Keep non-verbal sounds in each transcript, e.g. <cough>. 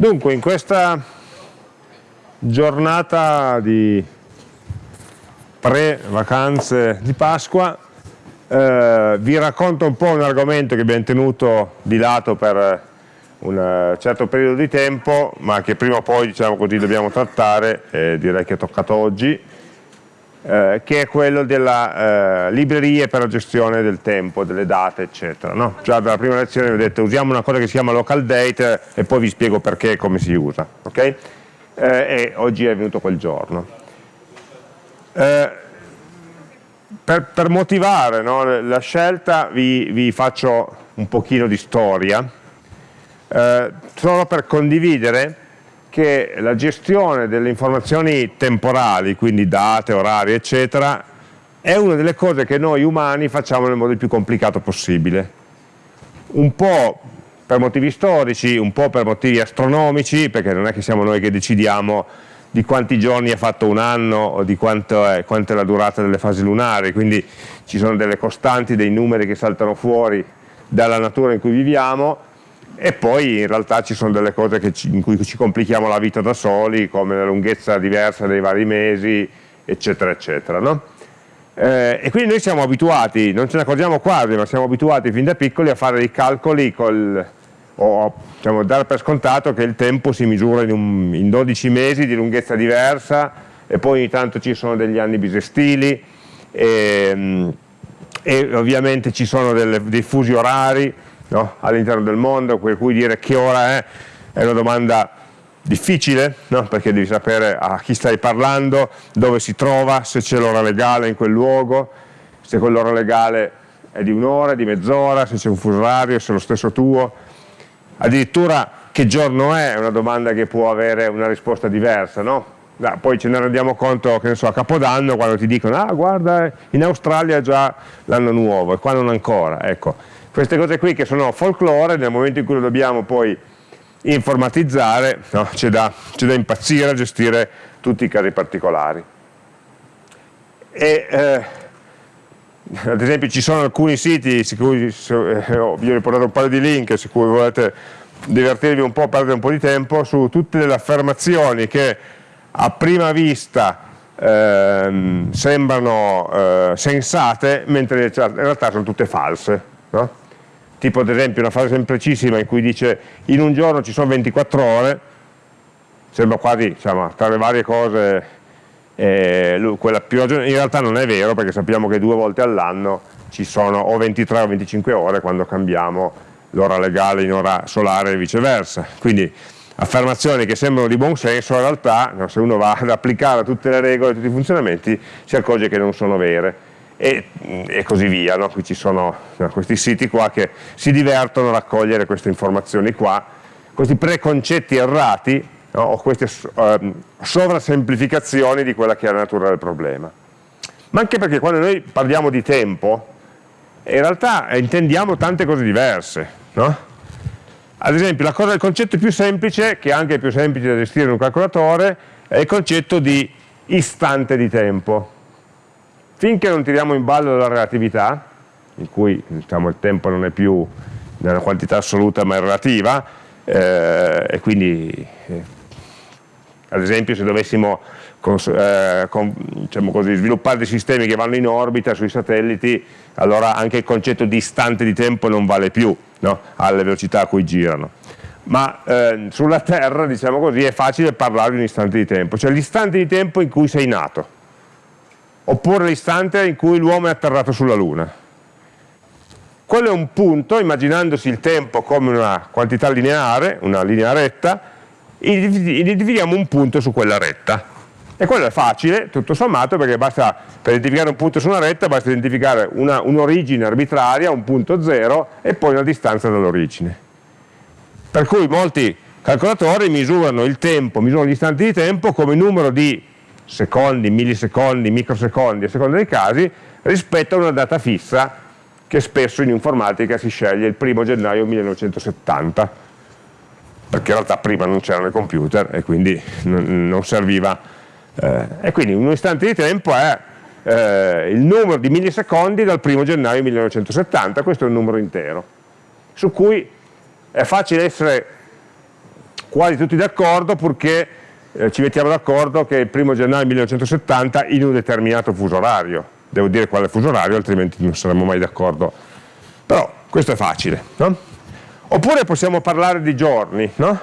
Dunque, in questa giornata di pre-vacanze di Pasqua eh, vi racconto un po' un argomento che abbiamo tenuto di lato per un certo periodo di tempo, ma che prima o poi diciamo così, dobbiamo trattare, e direi che è toccato oggi, eh, che è quello delle eh, librerie per la gestione del tempo, delle date, eccetera. No? Già dalla prima lezione ho detto usiamo una cosa che si chiama local date e poi vi spiego perché e come si usa. Okay? Eh, e oggi è venuto quel giorno. Eh, per, per, motivare no, la scelta vi, vi, faccio un pochino di storia, eh, solo per condividere che la gestione delle informazioni temporali, quindi date, orari, eccetera, è una delle cose che noi umani facciamo nel modo più complicato possibile. Un po' per motivi storici, un po' per motivi astronomici, perché non è che siamo noi che decidiamo di quanti giorni ha fatto un anno o di quanto è, quanto è la durata delle fasi lunari, quindi ci sono delle costanti, dei numeri che saltano fuori dalla natura in cui viviamo, e poi in realtà ci sono delle cose ci, in cui ci complichiamo la vita da soli, come la lunghezza diversa dei vari mesi, eccetera, eccetera. No? Eh, e quindi noi siamo abituati, non ce ne accorgiamo quasi, ma siamo abituati fin da piccoli a fare dei calcoli col, o diciamo, dare per scontato che il tempo si misura in, un, in 12 mesi di lunghezza diversa e poi ogni tanto ci sono degli anni bisestili e, e ovviamente ci sono delle, dei fusi orari no? all'interno del mondo, per cui dire che ora è è una domanda difficile, no? perché devi sapere a chi stai parlando, dove si trova, se c'è l'ora legale in quel luogo, se quell'ora legale è di un'ora, di mezz'ora, se c'è un fuso orario, se è lo stesso tuo, addirittura che giorno è, è una domanda che può avere una risposta diversa, no? poi ce ne rendiamo conto che ne so, a Capodanno quando ti dicono ah guarda in Australia è già l'anno nuovo e qua non ancora, ecco queste cose qui che sono folklore, nel momento in cui lo dobbiamo poi informatizzare, no, c'è da, da, impazzire a gestire tutti i casi particolari. E, eh, ad esempio ci sono alcuni siti, su cui, eh, vi ho riportato un paio di link, su cui volete divertirvi un po', perdere un po' di tempo, su tutte le affermazioni che a prima vista eh, sembrano eh, sensate, mentre in realtà sono tutte false. No? Tipo ad esempio una frase semplicissima in cui dice in un giorno ci sono 24 ore, sembra quasi diciamo, tra le varie cose eh, quella più in realtà non è vero perché sappiamo che due volte all'anno ci sono o 23 o 25 ore quando cambiamo l'ora legale in ora solare e viceversa, quindi affermazioni che sembrano di buon senso in realtà se uno va ad applicare tutte le regole, tutti i funzionamenti si accorge che non sono vere e, e così via. No? Qui ci sono no, questi siti qua che si divertono a raccogliere queste informazioni qua, questi preconcetti errati no? o queste uh, sovrasemplificazioni di quella che è la natura del problema. Ma anche perché quando noi parliamo di tempo, in realtà intendiamo tante cose diverse. No? Ad esempio, cosa, il concetto più semplice, che è anche più semplice da gestire in un calcolatore, è il concetto di istante di tempo. Finché non tiriamo in ballo la relatività, in cui diciamo, il tempo non è più nella quantità assoluta ma è relativa, eh, e quindi eh, ad esempio se dovessimo eh, con, diciamo così, sviluppare dei sistemi che vanno in orbita sui satelliti, allora anche il concetto di istante di tempo non vale più no? alle velocità a cui girano. Ma eh, sulla Terra, diciamo così, è facile parlare di un istante di tempo, cioè l'istante di tempo in cui sei nato oppure l'istante in cui l'uomo è atterrato sulla Luna. Quello è un punto, immaginandosi il tempo come una quantità lineare, una linea retta, identifichiamo un punto su quella retta. E quello è facile, tutto sommato, perché basta, per identificare un punto su una retta basta identificare un'origine un arbitraria, un punto zero, e poi una distanza dall'origine. Per cui molti calcolatori misurano il tempo, misurano gli istanti di tempo come numero di secondi, millisecondi, microsecondi, a seconda dei casi, rispetto a una data fissa che spesso in informatica si sceglie il primo gennaio 1970, perché in realtà prima non c'erano i computer e quindi non serviva. Eh, e quindi un istante di tempo è eh, il numero di millisecondi dal primo gennaio 1970, questo è un numero intero, su cui è facile essere quasi tutti d'accordo purché eh, ci mettiamo d'accordo che il 1 gennaio 1970 in un determinato fuso orario. Devo dire quale fuso orario, altrimenti non saremmo mai d'accordo. Però questo è facile. No? Oppure possiamo parlare di giorni. No?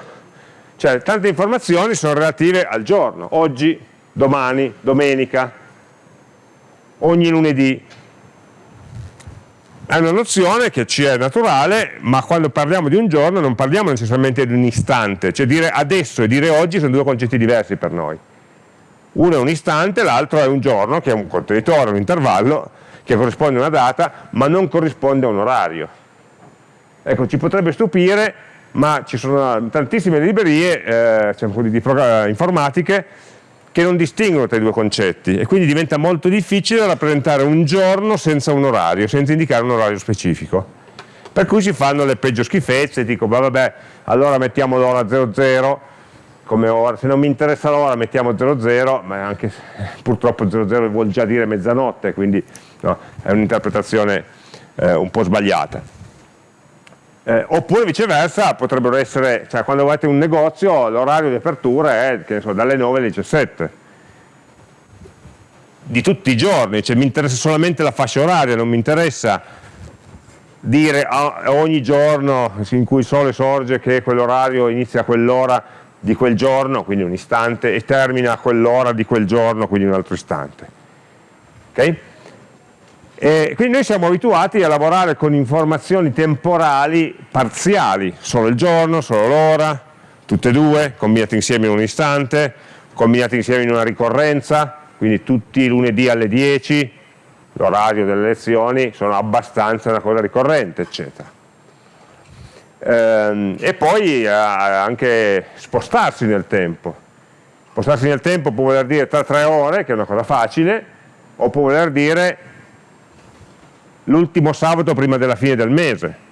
Cioè, tante informazioni sono relative al giorno. Oggi, domani, domenica, ogni lunedì. È una nozione che ci è naturale, ma quando parliamo di un giorno non parliamo necessariamente di un istante, cioè dire adesso e dire oggi sono due concetti diversi per noi. Uno è un istante, l'altro è un giorno, che è un contenitore, un intervallo, che corrisponde a una data, ma non corrisponde a un orario. Ecco, ci potrebbe stupire, ma ci sono tantissime librerie eh, diciamo di, informatiche che non distinguono tra i due concetti e quindi diventa molto difficile rappresentare un giorno senza un orario, senza indicare un orario specifico. Per cui si fanno le peggio schifezze, dico vabbè, allora mettiamo l'ora 00 come ora, se non mi interessa l'ora mettiamo 00, ma anche <laughs> purtroppo 00 vuol già dire mezzanotte, quindi no, è un'interpretazione eh, un po' sbagliata. Eh, oppure viceversa potrebbero essere, cioè quando avete un negozio l'orario di apertura è so, dalle 9 alle 17 di tutti i giorni, cioè mi interessa solamente la fascia oraria, non mi interessa dire ogni giorno in cui il sole sorge che quell'orario inizia a quell'ora di quel giorno, quindi un istante, e termina a quell'ora di quel giorno, quindi un altro istante. Okay? E quindi noi siamo abituati a lavorare con informazioni temporali parziali, solo il giorno, solo l'ora, tutte e due, combinate insieme in un istante, combinate insieme in una ricorrenza, quindi tutti i lunedì alle 10, l'orario delle lezioni, sono abbastanza una cosa ricorrente, eccetera. Ehm, e poi eh, anche spostarsi nel tempo. Spostarsi nel tempo può voler dire tra tre ore, che è una cosa facile, o può voler dire l'ultimo sabato prima della fine del mese.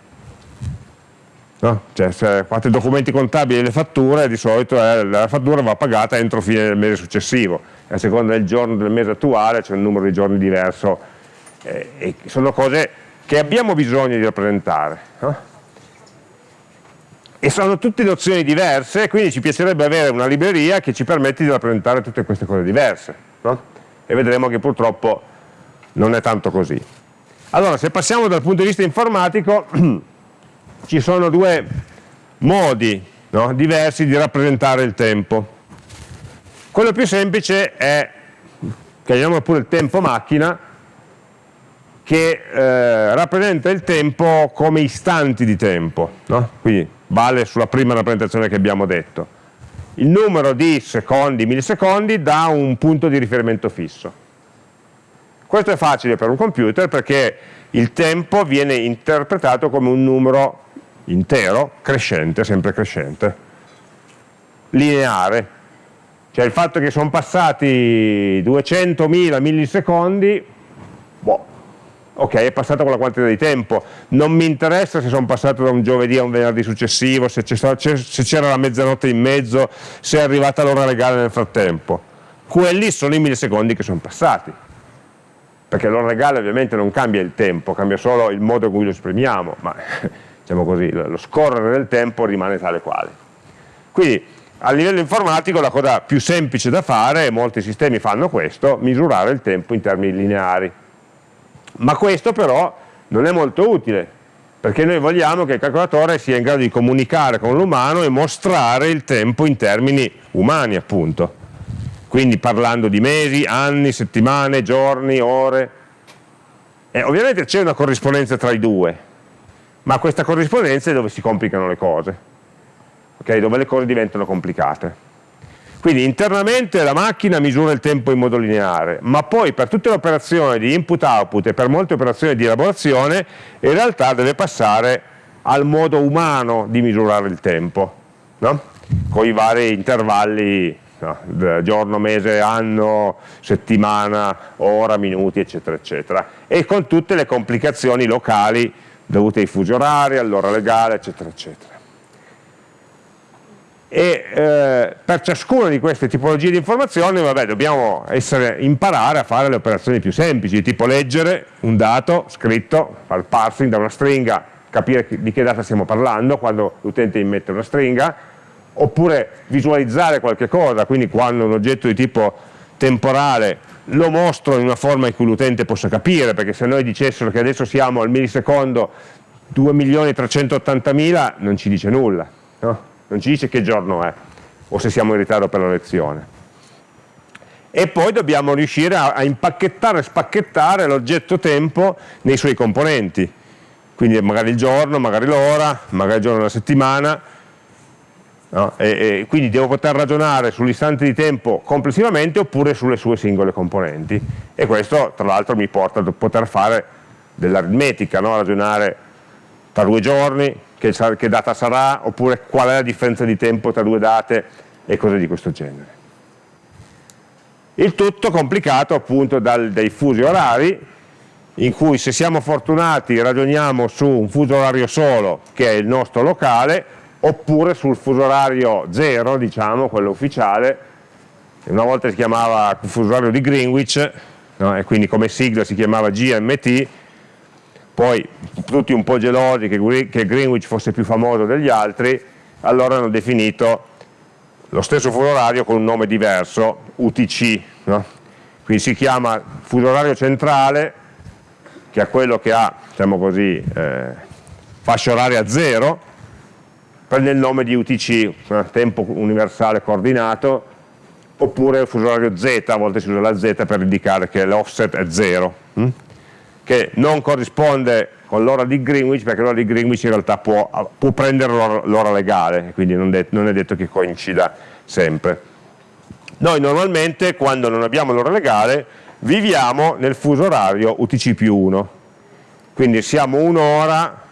No? Cioè, se fate documenti contabili e le fatture, di solito eh, la fattura va pagata entro fine del mese successivo, a seconda del giorno del mese attuale c'è un numero di giorni diverso, eh, e sono cose che abbiamo bisogno di rappresentare. No? E sono tutte nozioni diverse, quindi ci piacerebbe avere una libreria che ci permette di rappresentare tutte queste cose diverse. No? E vedremo che purtroppo non è tanto così. Allora, se passiamo dal punto di vista informatico, <clears throat> ci sono due modi no, diversi di rappresentare il tempo. Quello più semplice è, chiamiamolo pure il tempo macchina, che eh, rappresenta il tempo come istanti di tempo, no? quindi vale sulla prima rappresentazione che abbiamo detto. Il numero di secondi, millisecondi, dà un punto di riferimento fisso. Questo è facile per un computer perché il tempo viene interpretato come un numero intero, crescente, sempre crescente, lineare. Cioè il fatto che sono passati 200.000 millisecondi, boh, ok, è passato quella quantità di tempo, non mi interessa se sono passato da un giovedì a un venerdì successivo, se c'era la mezzanotte in mezzo, se è arrivata l'ora legale nel frattempo. Quelli sono i millisecondi che sono passati perché l'ora legale ovviamente non cambia il tempo, cambia solo il modo in cui lo esprimiamo, ma <laughs> diciamo così, lo scorrere del tempo rimane tale quale. Quindi a livello informatico la cosa più semplice da fare, e molti sistemi fanno questo, misurare il tempo in termini lineari. Ma questo però non è molto utile, perché noi vogliamo che il calcolatore sia in grado di comunicare con l'umano e mostrare il tempo in termini umani appunto quindi parlando di mesi, anni, settimane, giorni, ore. E ovviamente c'è una corrispondenza tra i due, ma questa corrispondenza è dove si complicano le cose, okay? dove le cose diventano complicate. Quindi internamente la macchina misura il tempo in modo lineare, ma poi per tutte le operazioni di input-output e per molte operazioni di elaborazione, in realtà deve passare al modo umano di misurare il tempo, no? con i vari intervalli no? giorno, mese, anno, settimana, ora, minuti, eccetera, eccetera, e con tutte le complicazioni locali dovute ai fusi orari, all'ora legale, eccetera, eccetera. E eh, per ciascuna di queste tipologie di informazioni vabbè, dobbiamo essere, imparare a fare le operazioni più semplici, tipo leggere un dato scritto, fare il parsing da una stringa, capire di che data stiamo parlando quando l'utente immette una stringa, oppure visualizzare qualche cosa, quindi quando un oggetto di tipo temporale lo mostro in una forma in cui l'utente possa capire, perché se noi dicessero che adesso siamo al millisecondo 2.380.000 non ci dice nulla, no? non ci dice che giorno è o se siamo in ritardo per la lezione. E poi dobbiamo riuscire a, a impacchettare e spacchettare l'oggetto tempo nei suoi componenti, quindi magari il giorno, magari l'ora, magari il giorno della settimana, no? e, e quindi devo poter ragionare sull'istante di tempo complessivamente oppure sulle sue singole componenti e questo tra l'altro mi porta a poter fare dell'aritmetica, no? ragionare tra due giorni, che, che data sarà, oppure qual è la differenza di tempo tra due date e cose di questo genere. Il tutto complicato appunto dal, dai fusi orari, in cui se siamo fortunati ragioniamo su un fuso orario solo, che è il nostro locale, oppure sul fuso orario 0, diciamo, quello ufficiale, una volta si chiamava fuso orario di Greenwich, no? e quindi come sigla si chiamava GMT, poi tutti un po' gelosi che Greenwich fosse più famoso degli altri, allora hanno definito lo stesso fuso orario con un nome diverso, UTC, no? quindi si chiama fuso orario centrale, che è quello che ha, diciamo così, eh, fascia oraria zero, prende il nome di UTC, tempo universale coordinato, oppure il fuso orario Z, a volte si usa la Z per indicare che l'offset è zero. Hm? che non corrisponde con l'ora di Greenwich perché l'ora di Greenwich in realtà può, può prendere l'ora legale quindi non, non, è detto che coincida sempre noi normalmente quando non abbiamo l'ora legale viviamo nel fuso orario UTC più 1 quindi siamo un'ora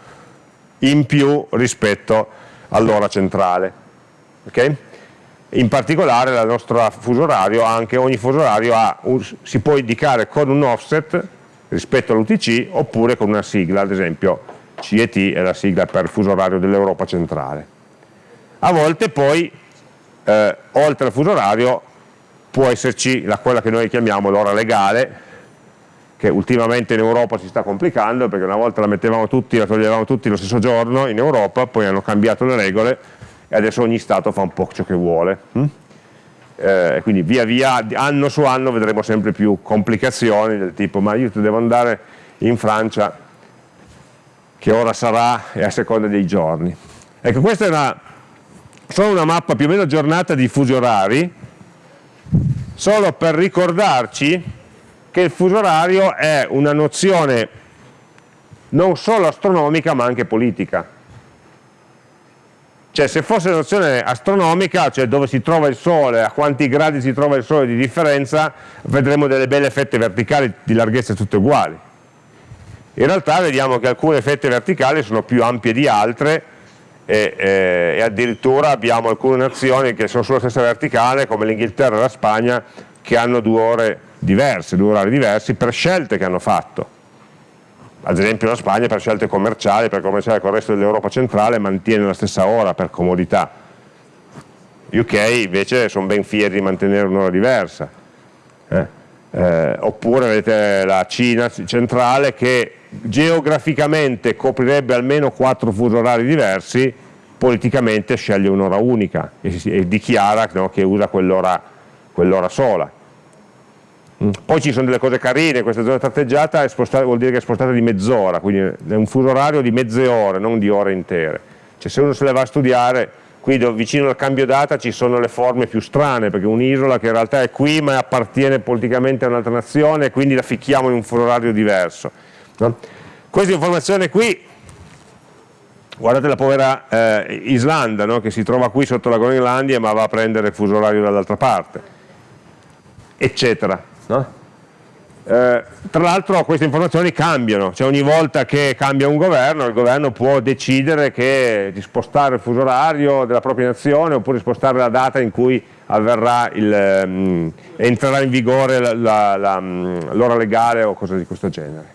in più rispetto all'ora centrale okay? in particolare il nostro fuso orario anche ogni fuso orario ha, si può indicare con un offset rispetto all'UTC oppure con una sigla, ad esempio CET è la sigla per il fuso orario dell'Europa centrale. A volte poi, eh, oltre al fuso orario, può esserci la, quella che noi chiamiamo l'ora legale, che ultimamente in Europa si sta complicando, perché una volta la mettevamo tutti, la toglievamo tutti lo stesso giorno in Europa, poi hanno cambiato le regole e adesso ogni Stato fa un po' ciò che vuole. Hm? eh, quindi via via, anno su anno vedremo sempre più complicazioni del tipo ma io devo andare in Francia, che ora sarà e a seconda dei giorni. Ecco, questa è una, solo una mappa più o meno aggiornata di fusi orari, solo per ricordarci che il fuso orario è una nozione non solo astronomica ma anche politica cioè se fosse una nozione astronomica, cioè dove si trova il Sole, a quanti gradi si trova il Sole di differenza, vedremo delle belle fette verticali di larghezza tutte uguali. In realtà vediamo che alcune fette verticali sono più ampie di altre e, eh, e addirittura abbiamo alcune nazioni che sono sulla stessa verticale, come l'Inghilterra e la Spagna, che hanno due ore diverse, due orari diversi per scelte che hanno fatto ad esempio la Spagna per scelte commerciali, per commerciare con il resto dell'Europa centrale mantiene la stessa ora per comodità. UK invece sono ben fieri di mantenere un'ora diversa. Eh? Eh, oppure avete la Cina centrale che geograficamente coprirebbe almeno quattro fusi orari diversi, politicamente sceglie un'ora unica e, e dichiara no, che usa quell'ora quell sola. Mm. Poi ci sono delle cose carine, questa zona tratteggiata vuol dire che è spostata di mezz'ora, quindi è un fuso orario di mezze ore, non di ore intere. Cioè se uno se le va a studiare, qui vicino al cambio data ci sono le forme più strane, perché un'isola che in realtà è qui ma appartiene politicamente a un'altra nazione quindi la ficchiamo in un fuso orario diverso. No? Questa informazione qui, guardate la povera eh, Islanda no? che si trova qui sotto la Groenlandia ma va a prendere il fuso orario dall'altra parte, eccetera. No? Eh, tra l'altro queste informazioni cambiano, cioè ogni volta che cambia un governo, il governo può decidere che, di spostare il fuso orario della propria nazione oppure spostare la data in cui il, um, entrerà in vigore l'ora mm, legale o cose di questo genere.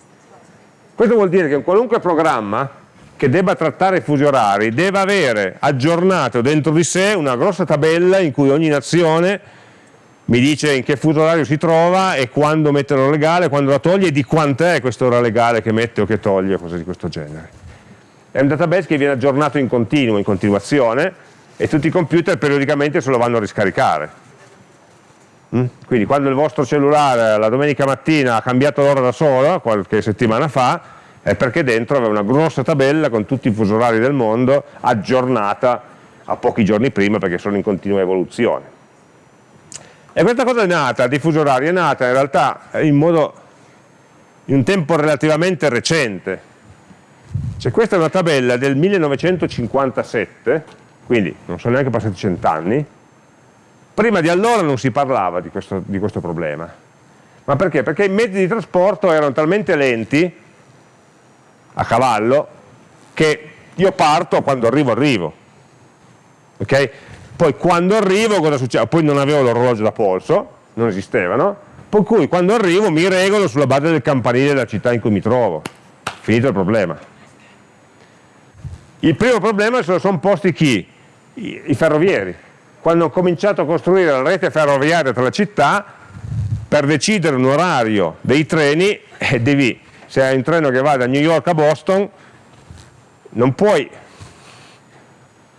Questo vuol dire che un qualunque programma che debba trattare i fusi orari deve avere aggiornato dentro di sé una grossa tabella in cui ogni nazione mi dice in che fuso orario si trova e quando mette l'ora legale, quando la toglie e di quant'è quest'ora legale che mette o che toglie, cose di questo genere. È un database che viene aggiornato in continuo, in continuazione e tutti i computer periodicamente se lo vanno a riscaricare. Mm? Quindi quando il vostro cellulare la domenica mattina ha cambiato l'ora da solo, qualche settimana fa, è perché dentro aveva una grossa tabella con tutti i fusi orari del mondo aggiornata a pochi giorni prima perché sono in continua evoluzione. E questa cosa è nata, il diffuso orario è nata in realtà in, modo, in un tempo relativamente recente. Cioè questa è una tabella del 1957, quindi non sono neanche passati cent'anni, prima di allora non si parlava di questo, di questo problema. Ma perché? Perché i mezzi di trasporto erano talmente lenti, a cavallo, che io parto, quando arrivo arrivo. Okay? Poi quando arrivo cosa succede? Poi non avevo l'orologio da polso, non esistevano, per cui quando arrivo mi regolo sulla base del campanile della città in cui mi trovo. Finito il problema. Il primo problema se lo sono posti chi? I, I ferrovieri. Quando ho cominciato a costruire la rete ferroviaria tra le città, per decidere un orario dei treni, <laughs> eh, devi, se hai un treno che va da New York a Boston, non puoi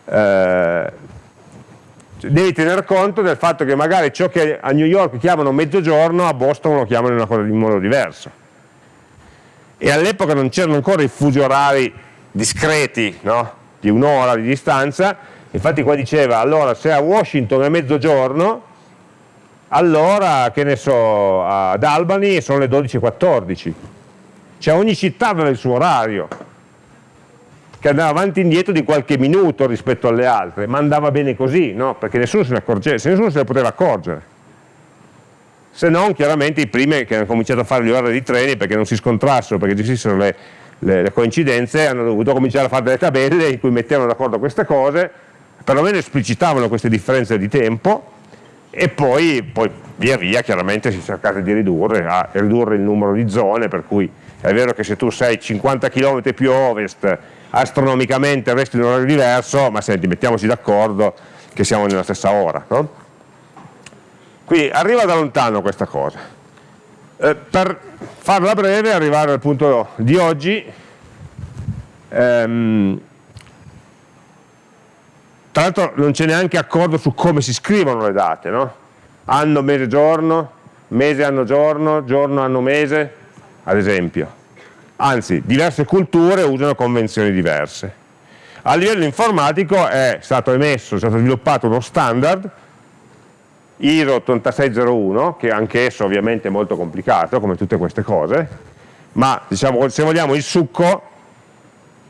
eh, devi tener conto del fatto che magari ciò che a New York chiamano mezzogiorno, a Boston lo chiamano in, cosa, in modo diverso. E all'epoca non c'erano ancora i fusi orari discreti, no? di un'ora di distanza, infatti qua diceva, allora se a Washington è mezzogiorno, allora, che ne so, ad Albany sono le 12.14. Cioè ogni città aveva il suo orario, che andava avanti e indietro di qualche minuto rispetto alle altre, ma andava bene così, no? perché nessuno se ne accorgeva, nessuno se ne poteva accorgere. Se non, chiaramente i primi che hanno cominciato a fare le ore di treni perché non si scontrassero, perché gestiscono le, le, le coincidenze, hanno dovuto cominciare a fare delle tabelle in cui mettevano d'accordo queste cose, perlomeno esplicitavano queste differenze di tempo e poi, poi via via chiaramente si cercate di ridurre, a ridurre il numero di zone, per cui è vero che se tu sei 50 km più ovest astronomicamente avresti un orario diverso, ma senti, mettiamoci d'accordo che siamo nella stessa ora. No? Quindi arriva da lontano questa cosa. Eh, per farla breve, arrivare al punto di oggi, ehm, tra l'altro non c'è neanche accordo su come si scrivono le date, no? anno, mese, giorno, mese, anno, giorno, giorno, anno, mese, ad esempio anzi diverse culture usano convenzioni diverse. A livello informatico è stato emesso, è stato sviluppato uno standard ISO 8601, che anche esso ovviamente è molto complicato, come tutte queste cose, ma diciamo, se vogliamo il succo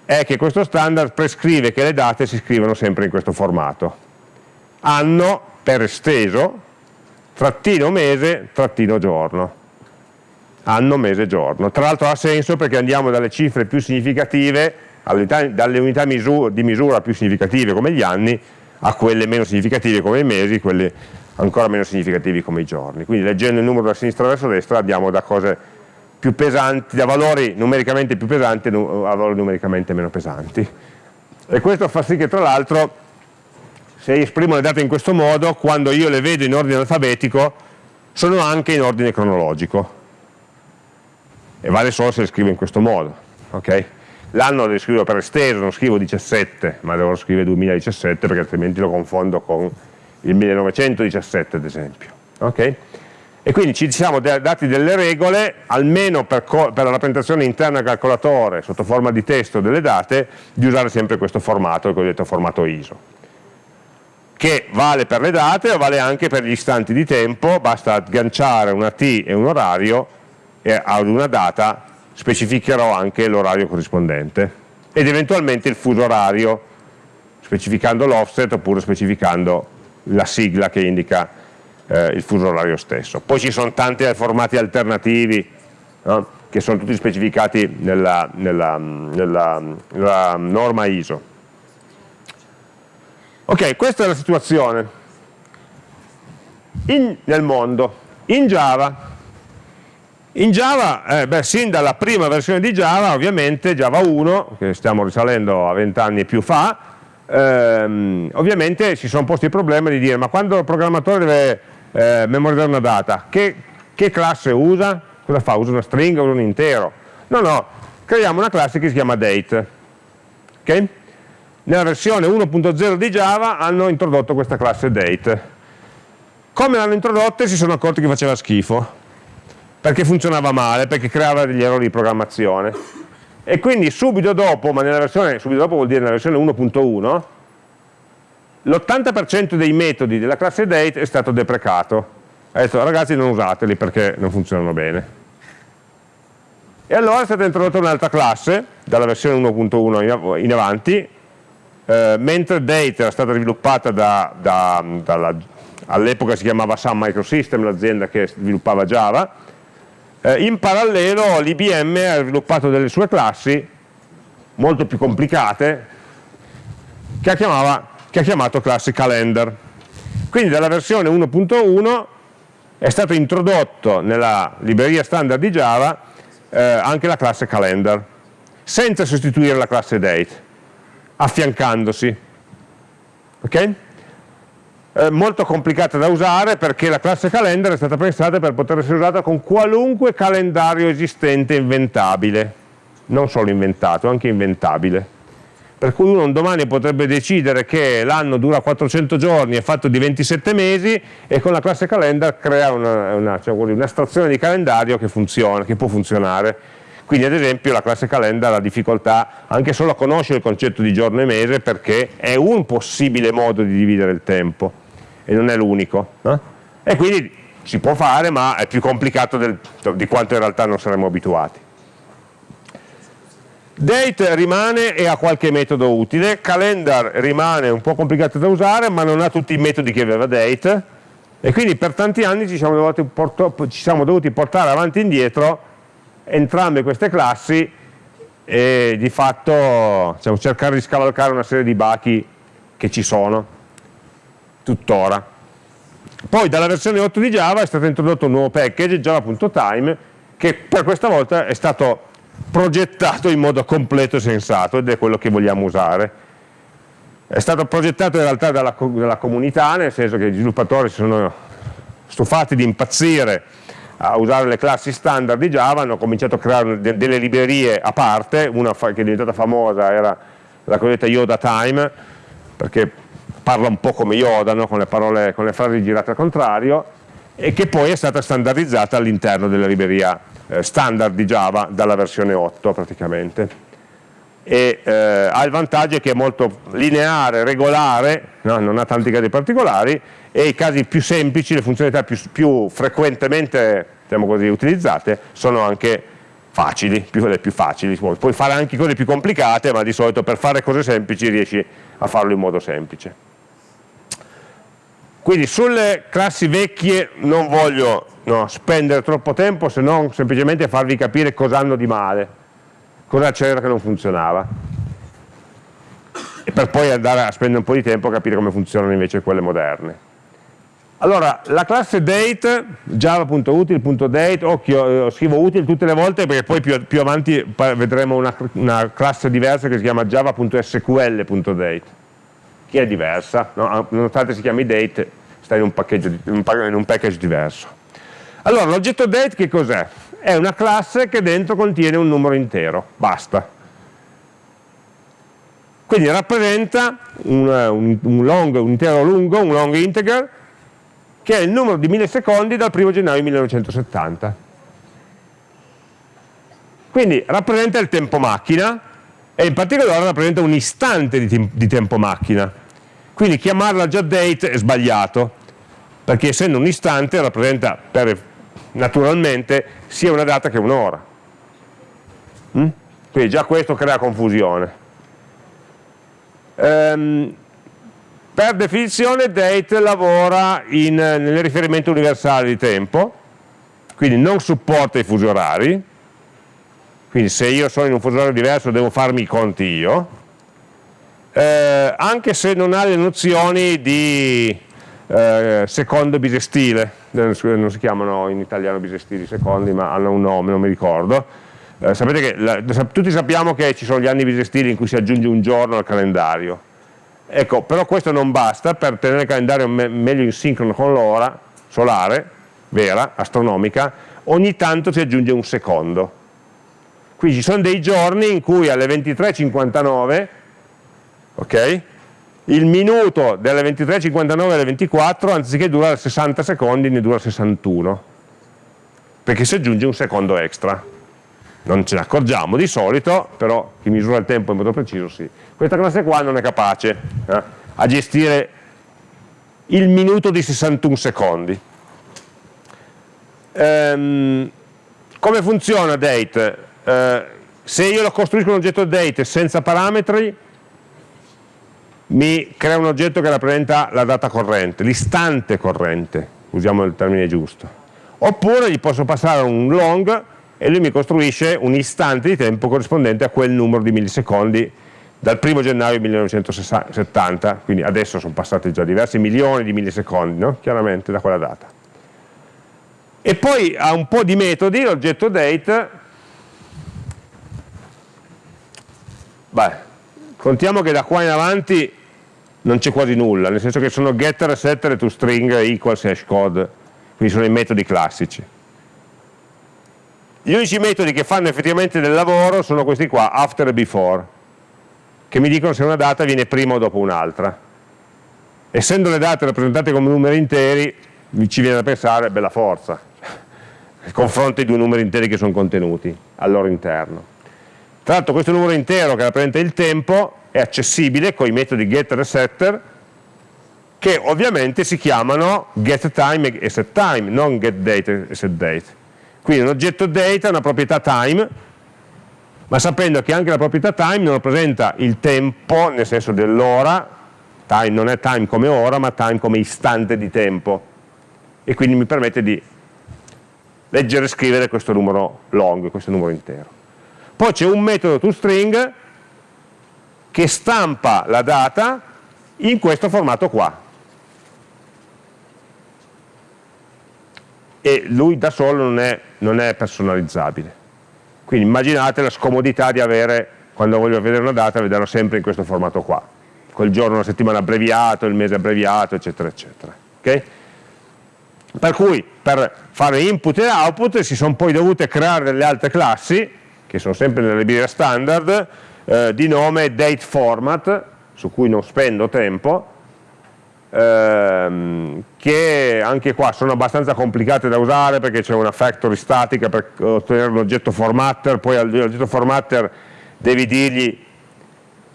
è che questo standard prescrive che le date si scrivono sempre in questo formato. Anno per esteso, trattino mese, trattino giorno anno, mese, giorno. Tra l'altro ha senso perché andiamo dalle cifre più significative, dalle unità di misura più significative come gli anni, a quelle meno significative come i mesi, quelle ancora meno significative come i giorni. Quindi leggendo il numero da sinistra verso destra abbiamo da cose più pesanti, da valori numericamente più pesanti a valori numericamente meno pesanti. E questo fa sì che tra l'altro se esprimo le date in questo modo, quando io le vedo in ordine alfabetico, sono anche in ordine cronologico e vale solo se le scrivo in questo modo. Okay? L'anno lo scrivo per esteso, non scrivo 17, ma devo scrivere 2017 perché altrimenti lo confondo con il 1917 ad esempio. Okay? E quindi ci siamo dati delle regole, almeno per, per, la rappresentazione interna del calcolatore, sotto forma di testo delle date, di usare sempre questo formato, il cosiddetto formato ISO, che vale per le date o vale anche per gli istanti di tempo, basta agganciare una T e un orario e ad una data specificherò anche l'orario corrispondente ed eventualmente il fuso orario specificando l'offset oppure specificando la sigla che indica eh, il fuso orario stesso. Poi ci sono tanti formati alternativi no? che sono tutti specificati nella, nella, nella, nella norma ISO. Ok, questa è la situazione In, nel mondo. In Java in Java, eh, beh, sin dalla prima versione di Java, ovviamente Java 1, che stiamo risalendo a 20 anni più fa, ehm, ovviamente si sono posti il problema di dire ma quando il programmatore deve eh, memorizzare una data, che, che, classe usa? Cosa fa? Usa una stringa, usa un intero? No, no, creiamo una classe che si chiama date. Okay? nella versione 1.0 di Java hanno introdotto questa classe date. Come l'hanno introdotta si sono accorti che faceva schifo, perché funzionava male, perché creava degli errori di programmazione. E quindi subito dopo, ma nella versione, subito dopo vuol dire nella versione 1.1, l'80% dei metodi della classe date è stato deprecato. Ha detto ragazzi non usateli perché non funzionano bene. E allora è stata introdotta un'altra classe, dalla versione 1.1 in avanti, eh, mentre Date era stata sviluppata da, da, all'epoca si chiamava Sun Microsystem, l'azienda che sviluppava Java, eh, in parallelo l'IBM ha sviluppato delle sue classi molto più complicate che ha, chiamava, che ha chiamato classi calendar. Quindi dalla versione 1.1 è stato introdotto nella libreria standard di Java eh, anche la classe calendar, senza sostituire la classe date, affiancandosi. Ok? Eh, molto complicata da usare perché la classe calendar è stata pensata per poter essere usata con qualunque calendario esistente inventabile, non solo inventato, anche inventabile. Per cui uno un domani potrebbe decidere che l'anno dura 400 giorni, è fatto di 27 mesi e con la classe calendar crea un'estrazione cioè, di calendario che funziona, che può funzionare. Quindi ad esempio la classe calendar ha difficoltà anche solo a conoscere il concetto di giorno e mese perché è un possibile modo di dividere il tempo e non è l'unico. No? E quindi si può fare ma è più complicato del, di quanto in realtà non saremmo abituati. Date rimane e ha qualche metodo utile, calendar rimane un po' complicato da usare ma non ha tutti i metodi che aveva date e quindi per tanti anni ci siamo dovuti, ci siamo dovuti portare avanti e indietro entrambe queste classi e di fatto diciamo, cercare di scavalcare una serie di bachi che ci sono tuttora. Poi dalla versione 8 di Java è stato introdotto un nuovo package, java.time, che per questa volta è stato progettato in modo completo e sensato ed è quello che vogliamo usare. È stato progettato in realtà dalla, dalla comunità, nel senso che gli sviluppatori si sono stufati di impazzire a usare le classi standard di Java, hanno cominciato a creare delle librerie a parte, una che è diventata famosa era la cosiddetta Yoda Time, perché parla un po' come Yoda, no? con, le parole, con le frasi girate al contrario, e che poi è stata standardizzata all'interno della libreria eh, standard di Java dalla versione 8 praticamente e eh, ha il vantaggio che è molto lineare, regolare, no? non ha tanti casi particolari e i casi più semplici, le funzionalità più, più frequentemente diciamo così, utilizzate sono anche facili, più, le più facili, puoi fare anche cose più complicate ma di solito per fare cose semplici riesci a farlo in modo semplice. Quindi sulle classi vecchie non voglio no, spendere troppo tempo se non semplicemente farvi capire cosa hanno di male, cosa c'era che non funzionava e per poi andare a spendere un po' di tempo a capire come funzionano invece quelle moderne. Allora, la classe date, java.util.date, occhio, eh, scrivo util tutte le volte perché poi più, più avanti vedremo una, una, classe diversa che si chiama java.sql.date che è diversa, no? nonostante si chiami date, sta in un, in un package diverso. Allora, l'oggetto date che cos'è? È una classe che dentro contiene un numero intero, basta. Quindi rappresenta un, un, un, long, un intero lungo, un long integer, che è il numero di millisecondi dal 1 gennaio 1970. Quindi rappresenta il tempo macchina e in particolare rappresenta un istante di, di tempo macchina. Quindi chiamarla già date è sbagliato, perché essendo un istante rappresenta per, naturalmente sia una data che un'ora. Mm? Quindi già questo crea confusione. Um, per definizione date lavora in, nel riferimento universale di tempo, quindi non supporta i fusi orari, quindi se io sono in un fuso orario diverso devo farmi i conti io, eh, anche se non ha le nozioni di eh, secondo bisestile, non si chiamano in italiano bisestili secondi ma hanno un nome, non mi ricordo, eh, sapete che la, tutti sappiamo che ci sono gli anni bisestili in cui si aggiunge un giorno al calendario, ecco, però questo non basta per tenere il calendario me meglio in sincrono con l'ora solare, vera, astronomica, ogni tanto si aggiunge un secondo. Quindi ci sono dei giorni in cui alle 23.59 ok? Il minuto delle 23.59 alle 24 anziché durare 60 secondi ne dura 61 perché si aggiunge un secondo extra non ce ne accorgiamo di solito però chi misura il tempo in modo preciso sì questa classe qua non è capace eh, a gestire il minuto di 61 secondi ehm, come funziona date? Eh, se io lo costruisco un oggetto date senza parametri mi crea un oggetto che rappresenta la data corrente, l'istante corrente, usiamo il termine giusto. Oppure gli posso passare un long e lui mi costruisce un istante di tempo corrispondente a quel numero di millisecondi dal 1 gennaio 1970, quindi adesso sono passati già diversi milioni di millisecondi, no? chiaramente da quella data. E poi ha un po' di metodi, l'oggetto date, beh, contiamo che da qua in avanti non c'è quasi nulla, nel senso che sono getter, setter e toString equals hashcode, quindi sono i metodi classici. Gli unici metodi che fanno effettivamente del lavoro sono questi qua, after e before, che mi dicono se una data viene prima o dopo un'altra. Essendo le date rappresentate come numeri interi, ci viene da pensare, bella forza, <laughs> confronto i due numeri interi che sono contenuti al loro interno. Tra l'altro questo numero intero che rappresenta il tempo è accessibile con i metodi getter e setter che ovviamente si chiamano getTime e setTime, non getDate e setDate. Quindi un oggetto date ha una proprietà time, ma sapendo che anche la proprietà time non rappresenta il tempo nel senso dell'ora, time non è time come ora, ma time come istante di tempo, e quindi mi permette di leggere e scrivere questo numero long, questo numero intero. Poi c'è un metodo toString che stampa la data in questo formato qua. E lui da solo non è, non è personalizzabile. Quindi immaginate la scomodità di avere, quando voglio vedere una data, vederla sempre in questo formato qua. Quel giorno, la settimana abbreviato, il mese abbreviato, eccetera, eccetera. Okay? Per cui per fare input e output si sono poi dovute creare delle altre classi, che sono sempre nelle librerie standard, eh, di nome date format, su cui non spendo tempo, ehm, che anche qua sono abbastanza complicate da usare perché c'è una factory statica per ottenere l'oggetto formatter, poi all'oggetto formatter devi dirgli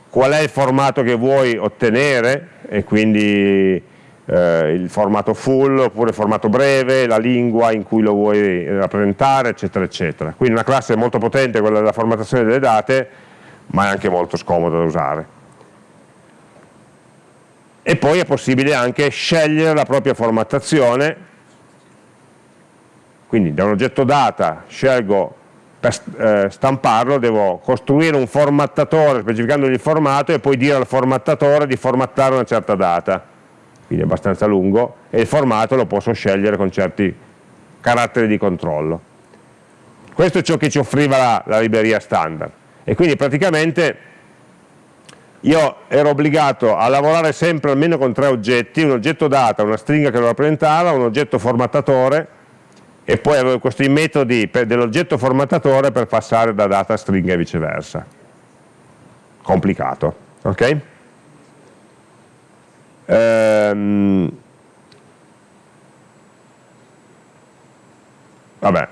qual è il formato che vuoi ottenere e quindi eh, il formato full oppure il formato breve, la lingua in cui lo vuoi rappresentare, eccetera, eccetera. Quindi una classe molto potente, quella della formattazione delle date, ma è anche molto scomodo da usare. E poi è possibile anche scegliere la propria formattazione, quindi da un oggetto data scelgo per eh, stamparlo, devo costruire un formattatore specificandogli il formato e poi dire al formattatore di formattare una certa data, quindi è abbastanza lungo, e il formato lo posso scegliere con certi caratteri di controllo. Questo è ciò che ci offriva la, la libreria standard e quindi praticamente io ero obbligato a lavorare sempre almeno con tre oggetti, un oggetto data, una stringa che lo rappresentava, un oggetto formattatore e poi avevo questi metodi dell'oggetto formattatore per passare da data a stringa e viceversa. Complicato, ok? Ehm, vabbè.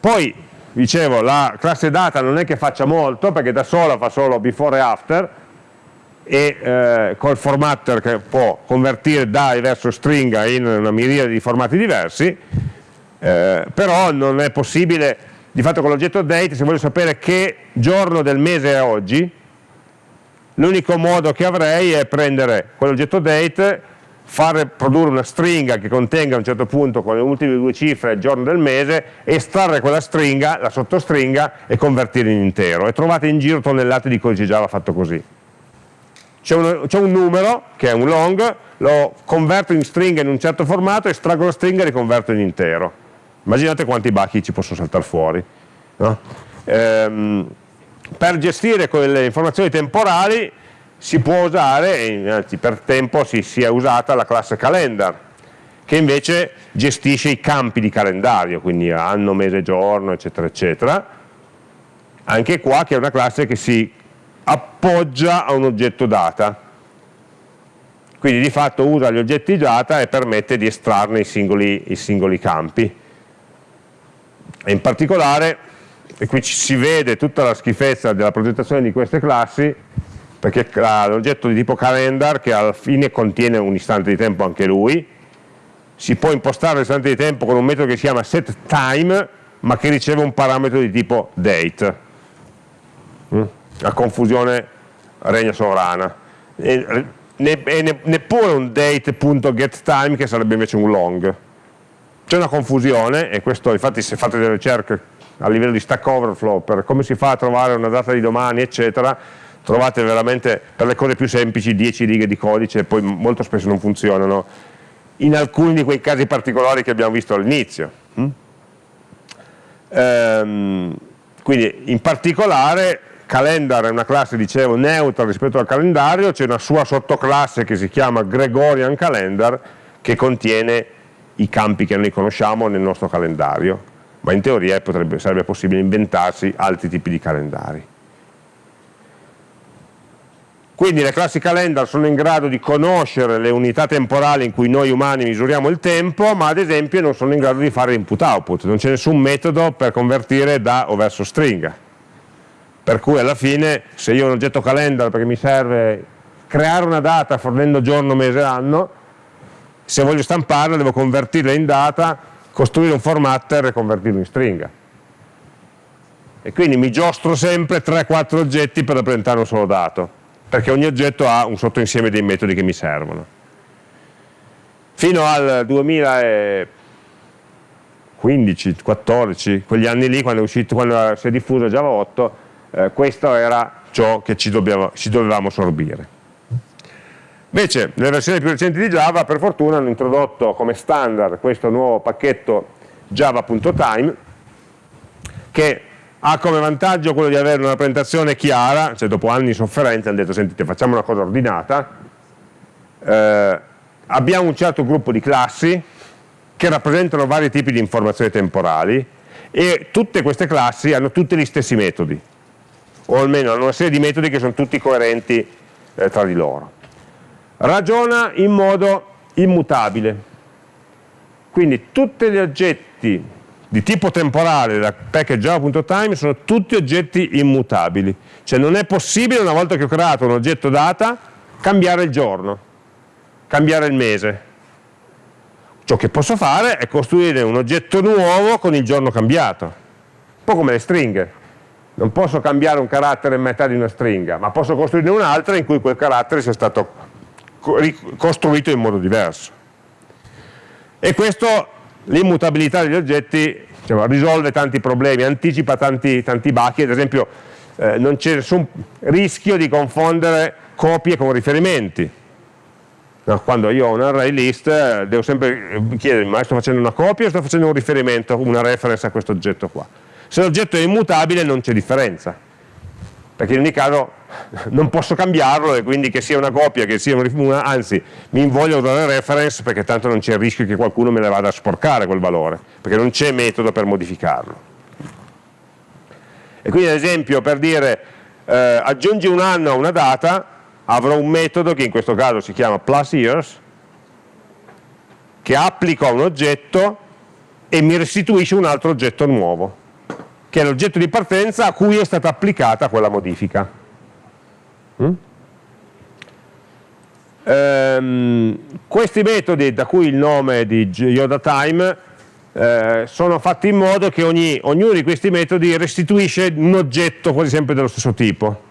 Poi dicevo la classe data non è che faccia molto perché da sola fa solo before e after e eh, col formatter che può convertire DAI verso stringa in una miriade di formati diversi eh, però non è possibile di fatto con l'oggetto date se voglio sapere che giorno del mese è oggi l'unico modo che avrei è prendere quell'oggetto date fare produrre una stringa che contenga a un certo punto con le ultime due cifre il giorno del mese, estrarre quella stringa, la sottostringa e convertire in intero e trovate in giro tonnellate di codice Java fatto così. C'è un, un, numero che è un long, lo converto in stringa in un certo formato, estraggo la stringa e riconverto in intero. Immaginate quanti bachi ci possono saltare fuori. No? Ehm, per gestire quelle informazioni temporali si può usare, anzi per tempo si, si è usata la classe calendar, che invece gestisce i campi di calendario, quindi anno, mese, giorno, eccetera, eccetera. Anche qua che è una classe che si appoggia a un oggetto data. Quindi di fatto usa gli oggetti data e permette di estrarne i singoli, i singoli campi. E in particolare, e qui si vede tutta la schifezza della progettazione di queste classi, perché l'oggetto di tipo calendar, che alla fine contiene un istante di tempo anche lui, si può impostare l'istante di tempo con un metodo che si chiama setTime, ma che riceve un parametro di tipo date. Mm? La confusione regna sovrana. E, e neppure un date.getTime che sarebbe invece un long. C'è una confusione, e questo infatti se fate delle ricerche a livello di Stack Overflow per come si fa a trovare una data di domani, eccetera, trovate veramente per le cose più semplici 10 righe di codice e poi molto spesso non funzionano in alcuni di quei casi particolari che abbiamo visto all'inizio. Mm? Ehm, quindi in particolare calendar è una classe, dicevo, neutra rispetto al calendario, c'è una sua sottoclasse che si chiama Gregorian Calendar che contiene i campi che noi conosciamo nel nostro calendario, ma in teoria potrebbe, sarebbe possibile inventarsi altri tipi di calendari. Quindi le classi calendar sono in grado di conoscere le unità temporali in cui noi umani misuriamo il tempo, ma ad esempio non sono in grado di fare input-output, non c'è nessun metodo per convertire da o verso stringa. Per cui alla fine, se io ho un oggetto calendar perché mi serve creare una data fornendo giorno, mese, anno, se voglio stamparla devo convertirla in data, costruire un formatter e convertirlo in stringa. E quindi mi giostro sempre 3-4 oggetti per rappresentare un solo dato perché ogni oggetto ha un sottoinsieme dei metodi che mi servono. Fino al 2015, 14, quegli anni lì, quando, è uscito, quando si è diffuso Java 8, eh, questo era ciò che ci, dobbiamo, ci dovevamo sorbire. Invece, nelle versioni più recenti di Java, per fortuna, hanno introdotto come standard questo nuovo pacchetto java.time, che ha come vantaggio quello di avere una rappresentazione chiara, cioè dopo anni di sofferenza hanno detto sentite facciamo una cosa ordinata, eh, abbiamo un certo gruppo di classi che rappresentano vari tipi di informazioni temporali e tutte queste classi hanno tutti gli stessi metodi, o almeno hanno una serie di metodi che sono tutti coerenti eh, tra di loro. Ragiona in modo immutabile, quindi tutti gli oggetti di tipo temporale da package java.time sono tutti oggetti immutabili, cioè non è possibile una volta che ho creato un oggetto data cambiare il giorno, cambiare il mese. Ciò che posso fare è costruire un oggetto nuovo con il giorno cambiato, un po' come le stringhe. Non posso cambiare un carattere in metà di una stringa, ma posso costruire un'altra in cui quel carattere sia stato costruito in modo diverso. E questo l'immutabilità degli oggetti diciamo, risolve tanti problemi, anticipa tanti, tanti bachi, ad esempio eh, non c'è nessun rischio di confondere copie con riferimenti. No, quando io ho un array list eh, devo sempre chiedermi ma sto facendo una copia o sto facendo un riferimento, una reference a questo oggetto qua. Se l'oggetto è immutabile non c'è differenza, perché in ogni caso non posso cambiarlo e quindi che sia una copia, che sia una, anzi mi invoglio usare reference perché tanto non c'è il rischio che qualcuno me ne vada a sporcare quel valore, perché non c'è metodo per modificarlo. E quindi ad esempio per dire eh, aggiungi un anno a una data, avrò un metodo che in questo caso si chiama plus years, che applico a un oggetto e mi restituisce un altro oggetto nuovo, che è l'oggetto di partenza a cui è stata applicata quella modifica. Mm? Ehm, questi metodi, da cui il nome di Yoda eh, sono fatti in modo che ogni, ognuno di questi metodi restituisce un oggetto quasi sempre dello stesso tipo.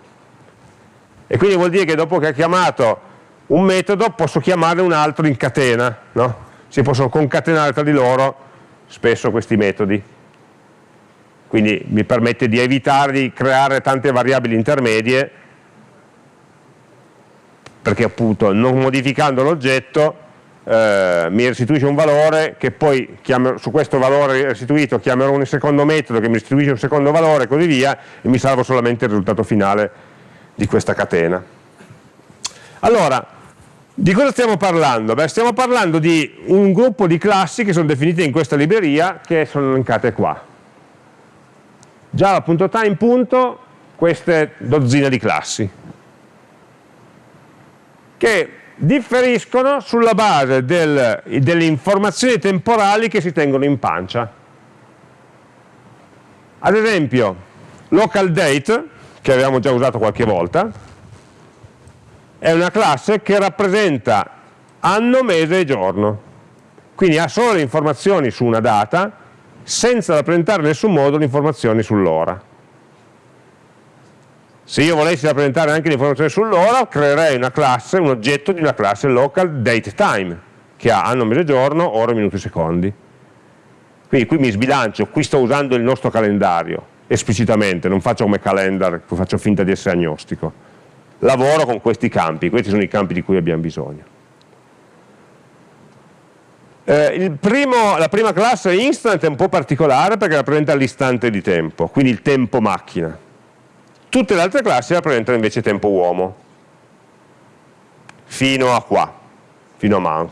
E quindi vuol dire che dopo che ho chiamato un metodo posso chiamare un altro in catena, no? si possono concatenare tra di loro spesso questi metodi. Quindi mi permette di evitare di creare tante variabili intermedie perché appunto non modificando l'oggetto eh, mi restituisce un valore che poi chiamo, su questo valore restituito chiamerò un secondo metodo che mi restituisce un secondo valore e così via e mi salvo solamente il risultato finale di questa catena. Allora, di cosa stiamo parlando? Beh, stiamo parlando di un gruppo di classi che sono definite in questa libreria che sono elencate qua. Java.time. queste dozzine di classi che differiscono sulla base del, delle informazioni temporali che si tengono in pancia. Ad esempio, local date, che avevamo già usato qualche volta, è una classe che rappresenta anno, mese e giorno. Quindi ha solo le informazioni su una data, senza rappresentare in nessun modo le informazioni sull'ora. Se io volessi rappresentare anche le informazioni sull'ora, creerei una classe, un oggetto di una classe local date time, che ha anno, mese, giorno, ore, minuti, secondi. Quindi qui mi sbilancio, qui sto usando il nostro calendario, esplicitamente, non faccio come calendar, faccio finta di essere agnostico. Lavoro con questi campi, questi sono i campi di cui abbiamo bisogno. Eh, primo, la prima classe instant è un po' particolare perché rappresenta l'istante di tempo, quindi il tempo macchina Tutte le altre classi rappresentano invece tempo uomo, fino a qua, fino a month.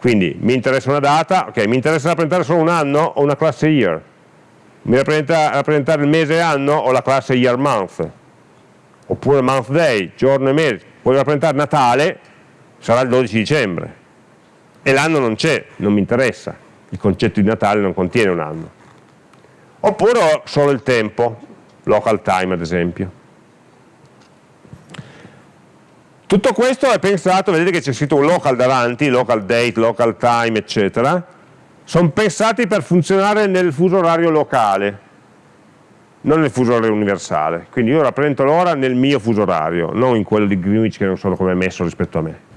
Quindi mi interessa una data, ok, mi interessa rappresentare solo un anno o una classe year. Mi rappresenta rappresentare il mese e anno o la classe year month. Oppure month day, giorno e mese. Voglio rappresentare Natale, sarà il 12 dicembre. E l'anno non c'è, non mi interessa. Il concetto di Natale non contiene un anno. Oppure solo il tempo, local time ad esempio. Tutto questo è pensato, vedete che c'è scritto un local davanti, local date, local time, eccetera, sono pensati per funzionare nel fuso orario locale, non nel fuso orario universale. Quindi io rappresento l'ora nel mio fuso orario, non in quello di Greenwich che non so come è messo rispetto a me.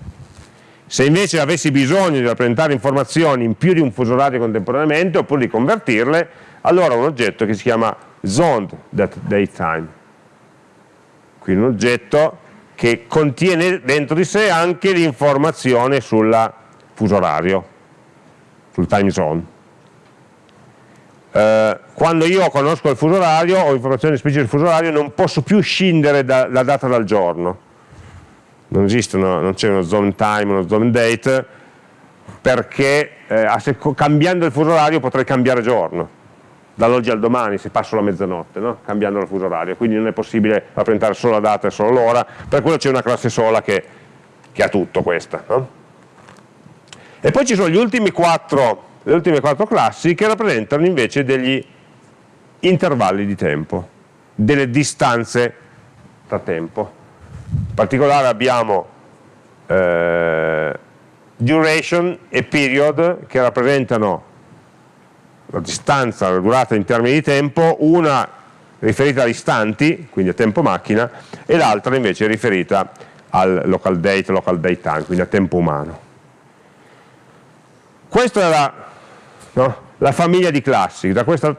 Se invece avessi bisogno di rappresentare informazioni in più di un fuso orario contemporaneamente, oppure di convertirle, allora ho un oggetto che si chiama zoned datetime. Quindi un oggetto che contiene dentro di sé anche l'informazione sul fuso orario, sul time zone. Eh, quando io conosco il fuso orario, ho informazioni specifiche sul fuso orario, non posso più scindere la data dal giorno. Non esistono, non c'è uno zone time, uno zone date, perché eh, cambiando il fuso orario potrei cambiare giorno dall'oggi al domani se passo la mezzanotte, no? cambiando il fuso orario, quindi non è possibile rappresentare solo la data e solo l'ora, per quello c'è una classe sola che, che ha tutto questa. No? E poi ci sono quattro, le ultime quattro classi che rappresentano invece degli intervalli di tempo, delle distanze tra tempo. In particolare abbiamo eh, duration e period che rappresentano la distanza, la durata in termini di tempo, una riferita agli istanti, quindi a tempo macchina, e l'altra invece riferita al local date, local date time, quindi a tempo umano. Questa è la, no, la famiglia di classi, da questa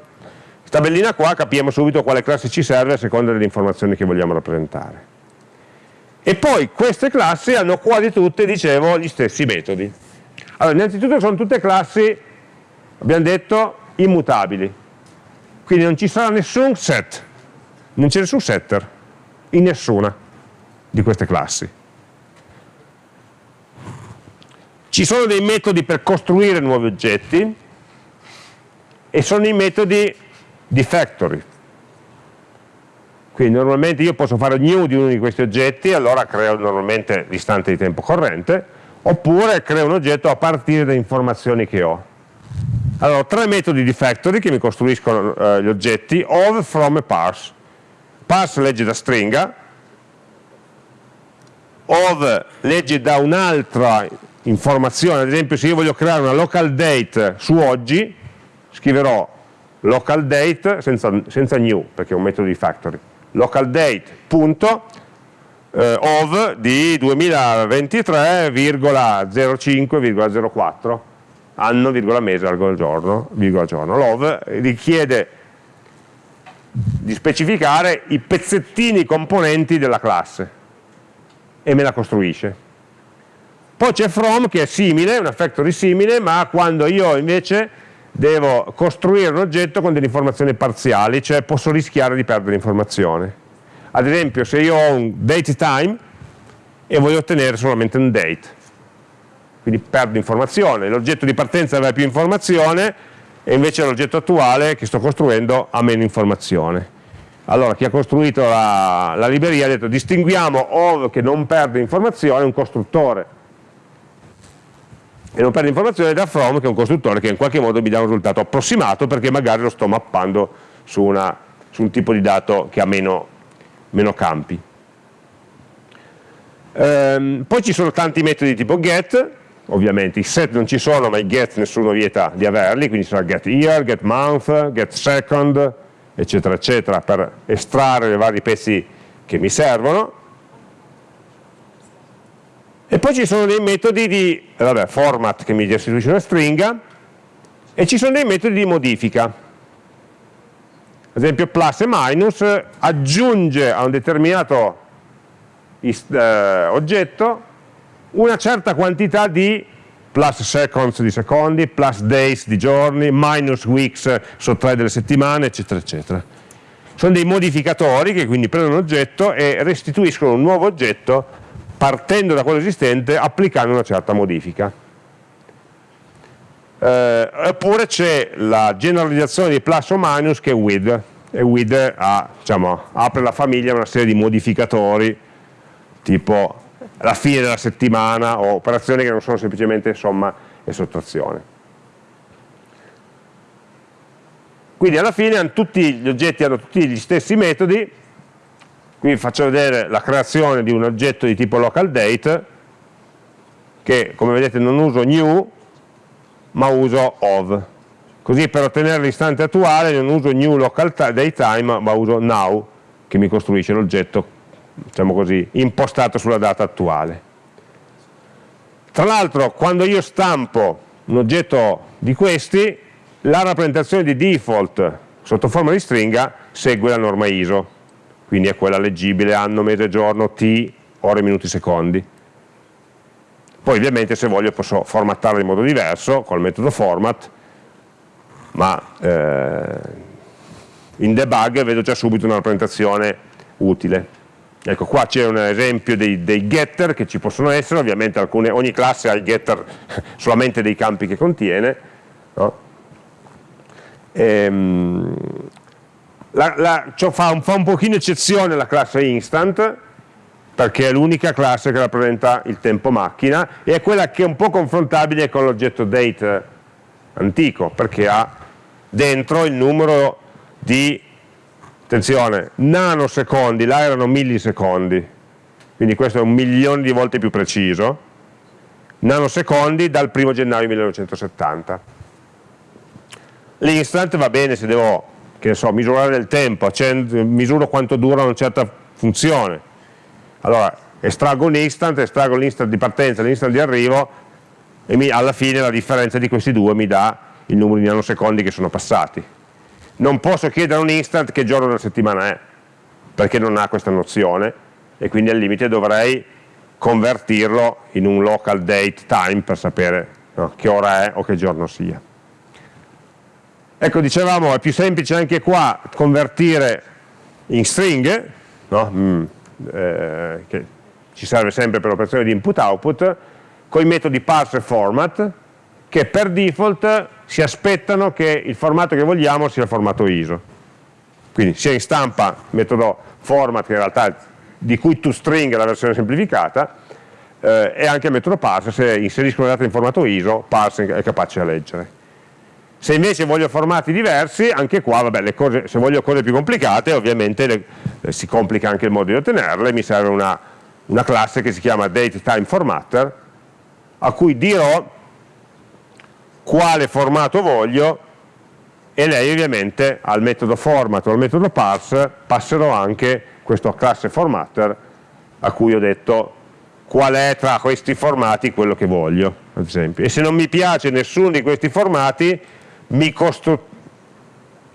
tabellina qua capiamo subito quale classe ci serve a seconda delle informazioni che vogliamo rappresentare. E poi queste classi hanno quasi tutte, dicevo, gli stessi metodi. Allora, innanzitutto sono tutte classi abbiamo detto immutabili. Quindi non ci sarà nessun set non c'è nessun setter in nessuna di queste classi. Ci sono dei metodi per costruire nuovi oggetti e sono i metodi di factory quindi normalmente io posso fare new di uno di questi oggetti allora creo normalmente l'istante di tempo corrente oppure creo un oggetto a partire da informazioni che ho. Allora, ho tre metodi di factory che mi costruiscono eh, gli oggetti, of, from e parse. Parse legge da stringa, of legge da un'altra informazione, ad esempio se io voglio creare una local date su oggi, scriverò local date senza, senza new, perché è un metodo di factory, local date punto of di 2023,05,04 anno, virgola mese, virgola giorno, virgola giorno. Love richiede di specificare i pezzettini componenti della classe e me la costruisce. Poi c'è from che è simile, una factory simile, ma quando io invece devo costruire un oggetto con delle informazioni parziali, cioè posso rischiare di perdere informazione. Ad esempio se io ho un date time e voglio ottenere solamente un date, quindi perdo informazione, l'oggetto di partenza aveva più informazione e invece l'oggetto attuale che sto costruendo ha meno informazione. allora chi ha costruito la, la libreria ha detto distinguiamo ov che non perde informazione, un costruttore e non perde informazione da from che è un costruttore che in qualche modo mi dà un risultato approssimato perché magari lo sto mappando su, una, su un tipo di dato che ha meno, meno campi. Ehm, poi ci sono tanti metodi tipo get, ovviamente i set non ci sono ma i get nessuno vieta di averli, quindi sarà get year, get month, get second, eccetera eccetera per estrarre i vari pezzi che mi servono e poi ci sono dei metodi di vabbè, format che mi restituisce una stringa e ci sono dei metodi di modifica. Ad esempio plus e minus aggiunge a un determinato eh, oggetto una certa quantità di plus seconds di secondi, plus days di giorni, minus weeks sottrae delle settimane, eccetera, eccetera. Sono dei modificatori che quindi prendono un oggetto e restituiscono un nuovo oggetto partendo da quello esistente applicando una certa modifica. Eh, oppure c'è la generalizzazione di plus o minus che è with, e with ha, diciamo, apre la famiglia a una serie di modificatori tipo la fine della settimana o operazioni che non sono semplicemente somma e sottrazione. Quindi alla fine tutti gli oggetti hanno tutti gli stessi metodi qui vi faccio vedere la creazione di un oggetto di tipo local date che come vedete non uso new ma uso of. Così per ottenere l'istante attuale non uso new local datetime ma uso now che mi costruisce l'oggetto diciamo così, impostato sulla data attuale. Tra l'altro quando io stampo un oggetto di questi la rappresentazione di default sotto forma di stringa segue la norma ISO quindi è quella leggibile anno, mese, giorno, t, ore, minuti, secondi. Poi ovviamente se voglio posso formattarla in modo diverso col metodo format, ma eh, in debug vedo già subito una rappresentazione utile. Ecco qua c'è un esempio dei, dei, getter che ci possono essere, ovviamente alcune, ogni classe ha il getter <laughs> solamente dei campi che contiene, no? ehm, la, la, fa, un, fa un pochino eccezione la classe instant perché è l'unica classe che rappresenta il tempo macchina e è quella che è un po' confrontabile con l'oggetto date antico perché ha dentro il numero di attenzione, nanosecondi, là erano millisecondi quindi questo è un milione di volte più preciso nanosecondi dal 1 gennaio 1970 l'instant va bene se devo che so, misurare il tempo, misuro quanto dura una certa funzione. Allora, estraggo un instant, estraggo l'instant di partenza e l'instant di arrivo e mi, alla fine la differenza di questi due mi dà il numero di nanosecondi che sono passati. Non posso chiedere a un instant che giorno della settimana è, perché non ha questa nozione e quindi al limite dovrei convertirlo in un local date time per sapere no, che ora è o che giorno sia. Ecco, dicevamo, è più semplice anche qua convertire in stringhe, no? mm, eh, che ci serve sempre per l'operazione di input-output, con i metodi parse e format, che per default si aspettano che il formato che vogliamo sia il formato ISO. Quindi sia in stampa metodo format, che in realtà di cui toString è la versione semplificata, eh, e anche il metodo parse, se inserisco le date in formato ISO, parse è capace a leggere. Se invece voglio formati diversi, anche qua, vabbè, cose, se voglio cose più complicate, ovviamente le, eh, si complica anche il modo di ottenerle, mi serve una, una classe che si chiama DateTimeFormatter, a cui dirò quale formato voglio e lei ovviamente al metodo format o al metodo parse passerò anche questa classe formatter a cui ho detto qual è tra questi formati quello che voglio, ad esempio. E se non mi piace nessuno di questi formati, mi costruisco,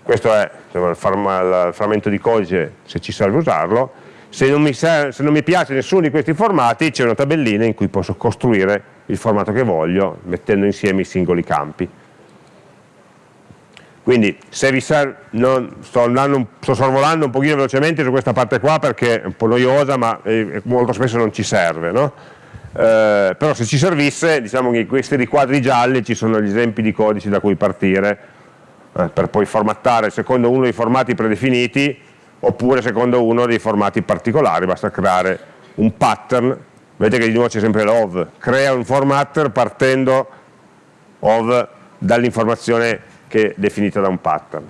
questo è il, frammento di codice se ci serve usarlo, se non, mi se non mi piace nessuno di questi formati c'è una tabellina in cui posso costruire il formato che voglio mettendo insieme i singoli campi. Quindi se vi serve, non, sto, andando, sto sorvolando un pochino velocemente su questa parte qua perché è un po' noiosa ma eh, molto spesso non ci serve, no? Eh, però se ci servisse diciamo che in questi riquadri gialli ci sono gli esempi di codici da cui partire eh, per poi formattare secondo uno dei formati predefiniti oppure secondo uno dei formati particolari, basta creare un pattern, vedete che di nuovo c'è sempre l'ov, crea un formatter partendo dall'informazione che è definita da un pattern.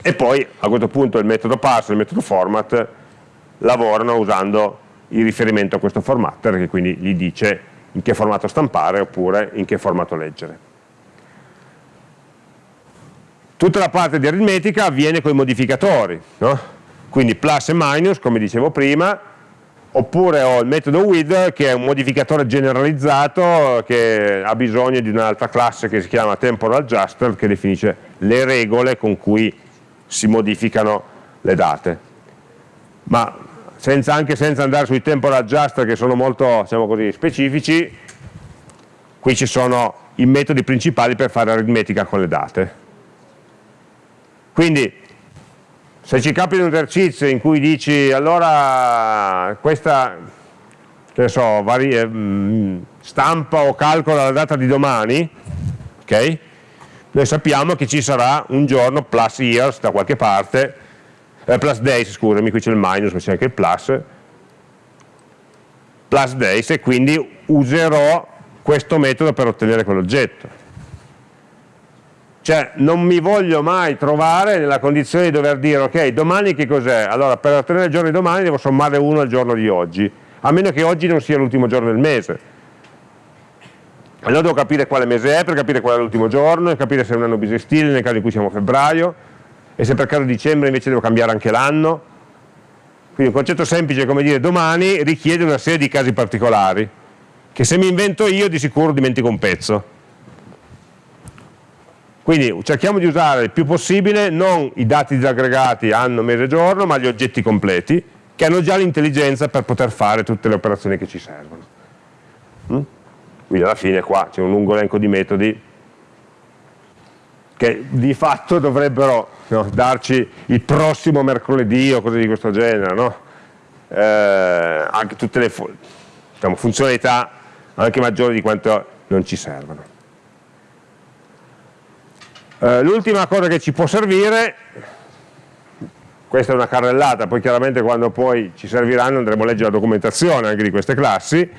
E poi a questo punto il metodo parse e il metodo format lavorano usando il riferimento a questo formatter che quindi gli dice in che formato stampare oppure in che formato leggere. Tutta la parte di aritmetica avviene con i modificatori, no? quindi plus e minus, come dicevo prima, oppure ho il metodo with che è un modificatore generalizzato che ha bisogno di un'altra classe che si chiama temporal adjuster che definisce le regole con cui si modificano le date. Ma senza, anche senza andare sui temporal adjuster che sono molto diciamo così, specifici, qui ci sono i metodi principali per fare aritmetica con le date. Quindi se ci capita un esercizio in cui dici allora questa so, varie, mh, stampa o calcola la data di domani, ok? Noi sappiamo che ci sarà un giorno plus years da qualche parte, eh, plus days, scusami, qui c'è il minus, ma c'è anche il plus, plus days e quindi userò questo metodo per ottenere quell'oggetto. Cioè non mi voglio mai trovare nella condizione di dover dire ok, domani che cos'è? Allora per ottenere il giorno di domani devo sommare 1 al giorno di oggi, a meno che oggi non sia l'ultimo giorno del mese. Allora devo capire quale mese è per capire qual è l'ultimo giorno, capire se è un anno bisestile nel caso in cui siamo a febbraio, e se per caso dicembre invece devo cambiare anche l'anno. Quindi un concetto semplice come dire domani richiede una serie di casi particolari, che se mi invento io di sicuro dimentico un pezzo quindi cerchiamo di usare il più possibile non i dati disaggregati anno, mese, giorno, ma gli oggetti completi, che hanno già l'intelligenza per poter fare tutte le operazioni che ci servono. Mm? Quindi alla fine qua c'è un lungo elenco di metodi che di fatto dovrebbero no, darci il prossimo mercoledì o cose di questo genere, no? eh, anche tutte le diciamo, funzionalità anche maggiori di quanto non ci servono. Eh, L'ultima cosa che ci può servire, questa è una carrellata, poi chiaramente quando poi ci serviranno andremo a leggere la documentazione anche di queste classi,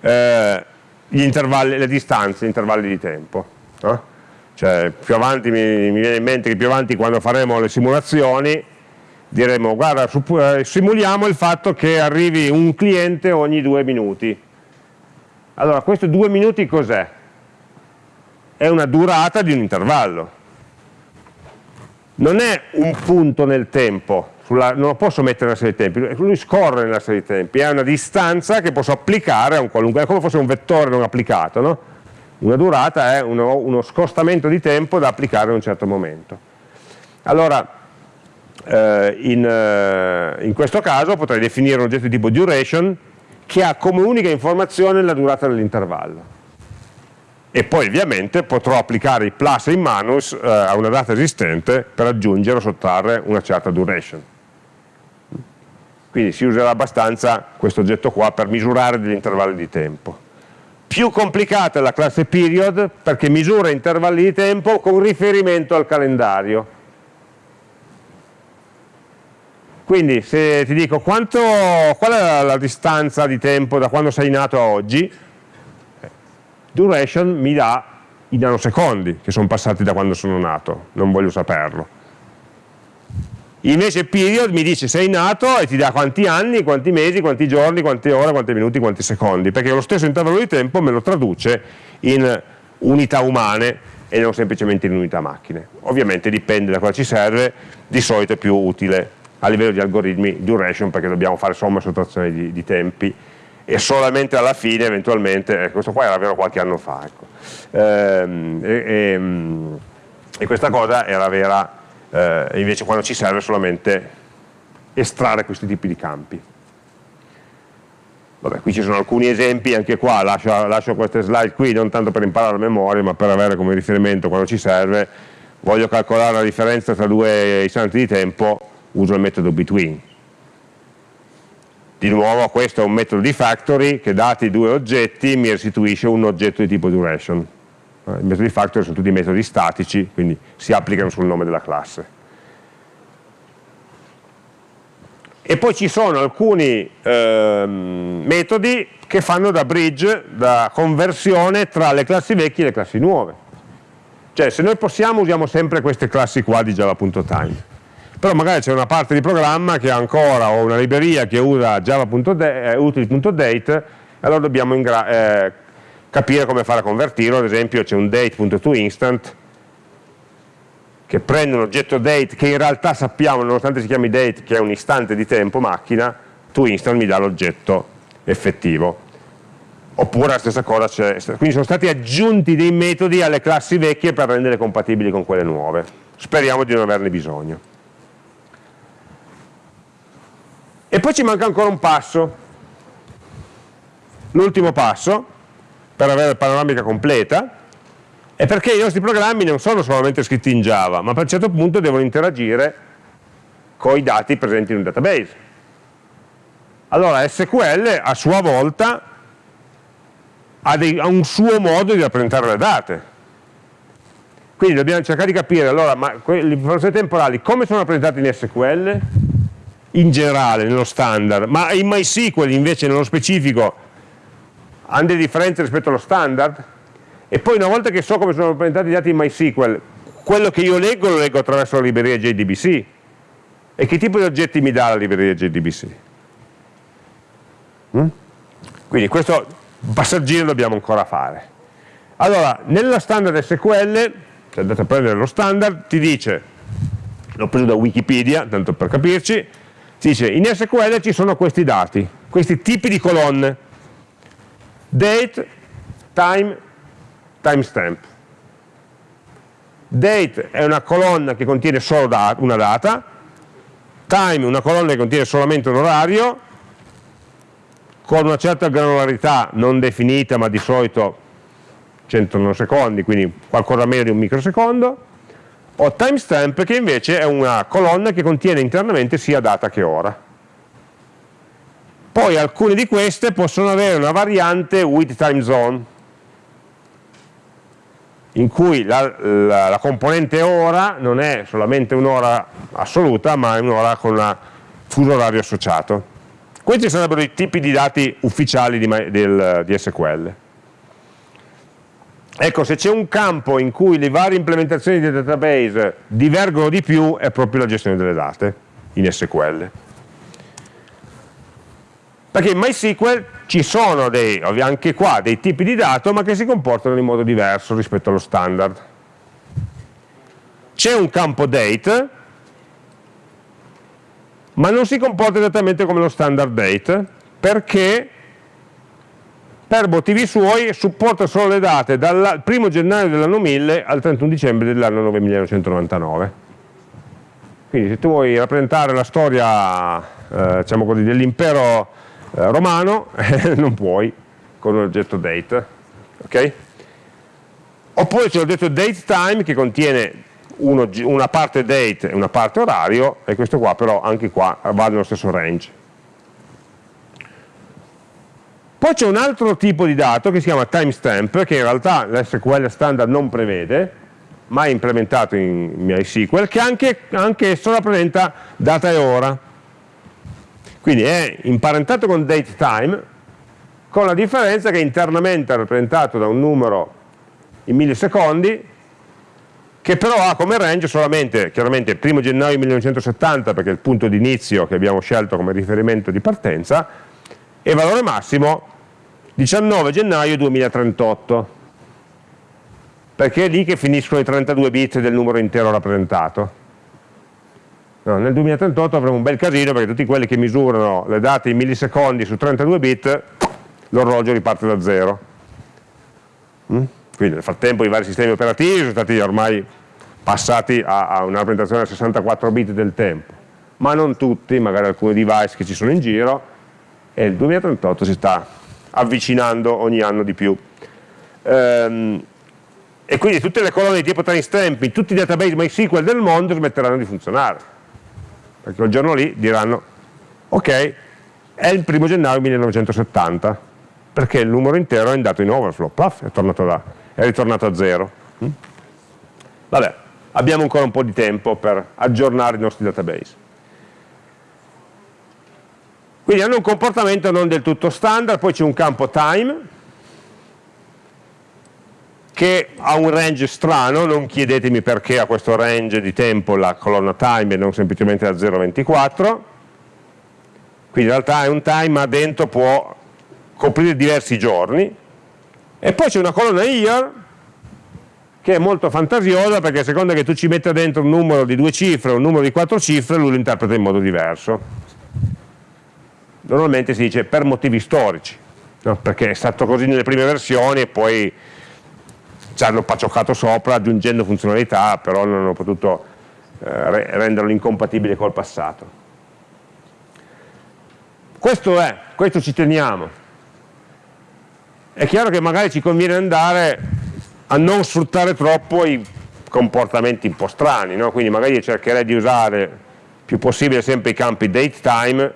eh, le distanze, gli intervalli di tempo. No? Cioè, più avanti mi, mi, viene in mente che più avanti quando faremo le simulazioni diremo guarda eh, simuliamo il fatto che arrivi un cliente ogni due minuti allora questo due minuti cos'è? è una durata di un intervallo non è un punto nel tempo, sulla, non lo posso mettere nella serie di tempi, lui scorre nella serie di tempi, è una distanza che posso applicare a un qualunque, è come fosse un vettore non applicato, no? Una durata è uno, uno, scostamento di tempo da applicare a un certo momento. Allora, eh, in, eh, in questo caso potrei definire un oggetto di tipo duration che ha come unica informazione la durata dell'intervallo e poi ovviamente potrò applicare i plus e i minus eh, a una data esistente per aggiungere o sottrarre una certa duration. Quindi si userà abbastanza questo oggetto qua per misurare degli intervalli di tempo. Più complicata è la classe period perché misura intervalli di tempo con riferimento al calendario. Quindi se ti dico quanto, qual è la, la distanza di tempo da quando sei nato a oggi, duration mi dà i nanosecondi che sono passati da quando sono nato, non voglio saperlo. Invece period mi dice sei nato e ti dà quanti anni, quanti mesi, quanti giorni, quante ore, quanti minuti, quanti secondi, perché lo stesso intervallo di tempo me lo traduce in unità umane e non semplicemente in unità macchine. Ovviamente dipende da cosa ci serve, di solito è più utile a livello di algoritmi duration perché dobbiamo fare somma e sottrazione di, di tempi e solamente alla fine eventualmente, eh, questo qua era vero qualche anno fa, ecco. ehm, e, e, ehm, e, questa cosa era vera eh, invece quando ci serve solamente estrarre questi tipi di campi. Vabbè, qui ci sono alcuni esempi, anche qua lascio, lascio queste slide qui non tanto per imparare a memoria ma per avere come riferimento quando ci serve, voglio calcolare la differenza tra due istanti di tempo, uso il metodo between di nuovo questo è un metodo di factory che dati due oggetti mi restituisce un oggetto di tipo duration. I metodi di factory sono tutti metodi statici, quindi si applicano sul nome della classe. e poi ci sono alcuni eh, metodi che fanno da bridge, da conversione tra le classi vecchie e le classi nuove. Cioè se noi possiamo usiamo sempre queste classi qua di java.time. Però magari c'è una parte di programma che ha ancora, o una libreria che usa java.util.date, eh, allora dobbiamo eh, capire come fare a convertirlo, ad esempio c'è un date.toInstant che prende un oggetto date che in realtà sappiamo, nonostante si chiami date, che è un istante di tempo macchina, toInstant mi dà l'oggetto effettivo. Oppure la stessa cosa c'è, quindi sono stati aggiunti dei metodi alle classi vecchie per renderle compatibili con quelle nuove. Speriamo di non averne bisogno. E poi ci manca ancora un passo, l'ultimo passo, per avere la panoramica completa, è perché i nostri programmi non sono solamente scritti in Java, ma per un certo punto devono interagire con i dati presenti in un database. Allora SQL a sua volta ha, dei, ha un suo modo di rappresentare le date. Quindi dobbiamo cercare di capire, allora, ma le informazioni temporali come sono rappresentate in SQL? In generale, nello standard, ma in MySQL invece nello specifico hanno delle differenze rispetto allo standard? e poi una volta che so come sono rappresentati i dati in MySQL, quello che io leggo lo leggo attraverso la libreria JDBC. E che tipo di oggetti mi dà la libreria JDBC? Mm? Quindi questo passaggino dobbiamo ancora fare. Allora, nella standard SQL, se andate a prendere lo standard, ti dice, l'ho preso da Wikipedia, tanto per capirci, ti dice in SQL ci sono questi dati, questi tipi di colonne, date, time, timestamp. Date è una colonna che contiene solo dat una data, time una colonna che contiene solamente un orario, con una certa granularità non definita ma di solito 100 secondi, quindi qualcosa meno di un microsecondo, o timestamp che invece è una colonna che contiene internamente sia data che ora. Poi alcune di queste possono avere una variante with time zone, in cui la, la, la componente ora non è solamente un'ora assoluta, ma è un'ora con un fuso orario associato. Questi sarebbero i tipi di dati ufficiali di, del, di SQL. Ecco, se c'è un campo in cui le varie implementazioni di database divergono di più, è proprio la gestione delle date in SQL. Perché in MySQL ci sono dei, anche qua dei tipi di dato ma che si comportano in modo diverso rispetto allo standard. C'è un campo date ma non si comporta esattamente come lo standard date perché per motivi suoi supporta solo le date dal 1 gennaio dell'anno 1000 al 31 dicembre dell'anno 1999 quindi se tu vuoi rappresentare la storia eh, diciamo dell'impero romano <laughs> non puoi con un oggetto date ok? oppure c'è l'oggetto datetime che contiene uno, una parte date e una parte orario e questo qua però anche qua va nello stesso range poi c'è un altro tipo di dato che si chiama timestamp che in realtà l'SQL standard non prevede ma è implementato in MySQL che anche, anche esso rappresenta data e ora quindi è imparentato con datetime, con la differenza che internamente è rappresentato da un numero in millisecondi, che però ha come range solamente, chiaramente, il 1 gennaio 1970, perché è il punto di inizio che abbiamo scelto come riferimento di partenza, e valore massimo 19 gennaio 2038, perché è lì che finiscono i 32 bit del numero intero rappresentato. No, nel 2038 avremo un bel casino perché tutti quelli che misurano le date in millisecondi su 32 bit, l'orologio riparte da zero. Mm? Quindi nel frattempo i vari sistemi operativi sono stati ormai passati a, a una rappresentazione a 64 bit del tempo, ma non tutti, magari alcuni device che ci sono in giro, e il 2038 si sta avvicinando ogni anno di più. Ehm, e quindi tutte le colonne di tipo timestamp in tutti i database MySQL del mondo smetteranno di funzionare perché quel giorno lì diranno ok, è il primo gennaio 1970 perché il numero intero è andato in overflow, puff, è, da, è ritornato a zero. Mm? Vabbè, abbiamo ancora un po' di tempo per aggiornare i nostri database. Quindi hanno un comportamento non del tutto standard, poi c'è un campo time, che ha un range strano, non chiedetemi perché ha questo range di tempo la colonna time e non semplicemente da 0 a 24, quindi in realtà è un time ma dentro può coprire diversi giorni, e poi c'è una colonna year che è molto fantasiosa perché a seconda che tu ci metta dentro un numero di due cifre o un numero di quattro cifre lui lo interpreta in modo diverso. Normalmente si dice per motivi storici, no? perché è stato così nelle prime versioni e poi ci hanno paccioccato sopra aggiungendo funzionalità, però non hanno potuto eh, renderlo incompatibile col passato. Questo è, questo ci teniamo. È chiaro che magari ci conviene andare a non sfruttare troppo i comportamenti un po' strani, no? quindi magari cercherei di usare più possibile sempre i campi date time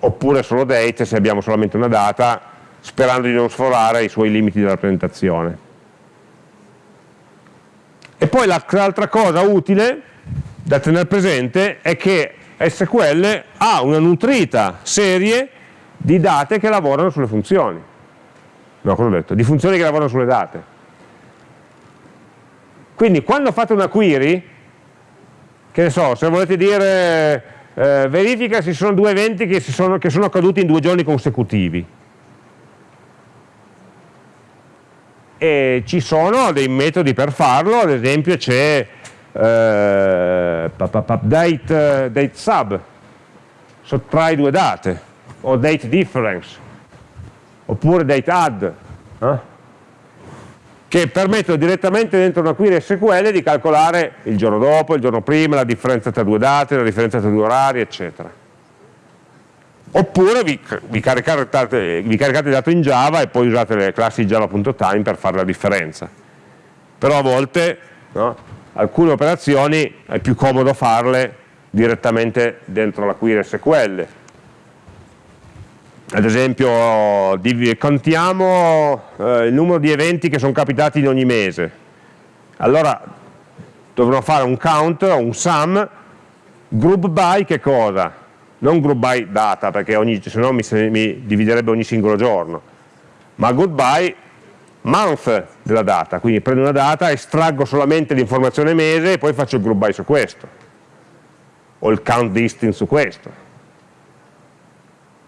oppure solo date se abbiamo solamente una data sperando di non sforare i suoi limiti di rappresentazione. E poi l'altra cosa utile da tenere presente è che SQL ha una nutrita serie di date che lavorano sulle funzioni. No, cosa ho detto? Di funzioni che lavorano sulle date. Quindi quando fate una query, che ne so, se volete dire eh, verifica se ci sono due eventi che, sono, che sono accaduti in due giorni consecutivi. E ci sono dei metodi per farlo, ad esempio c'è eh, date, date sub, sottrai due date, o date difference, oppure date add. Eh? che permettono direttamente dentro una query SQL di calcolare il giorno dopo, il giorno prima, la differenza tra due date, la differenza tra due orari, eccetera. Oppure vi, vi, caricate, vi caricate il dato in Java e poi usate le classi java.time per fare la differenza. Però a volte no, alcune operazioni è più comodo farle direttamente dentro la query SQL ad esempio contiamo eh, il numero di eventi che sono capitati in ogni mese allora dovrò fare un count, un sum group by che cosa? Non by data perché se no mi, mi dividerebbe ogni singolo giorno. Ma by month della data quindi prendo una data, estraggo solamente l'informazione mese e poi faccio il by su questo. O il count distance su questo.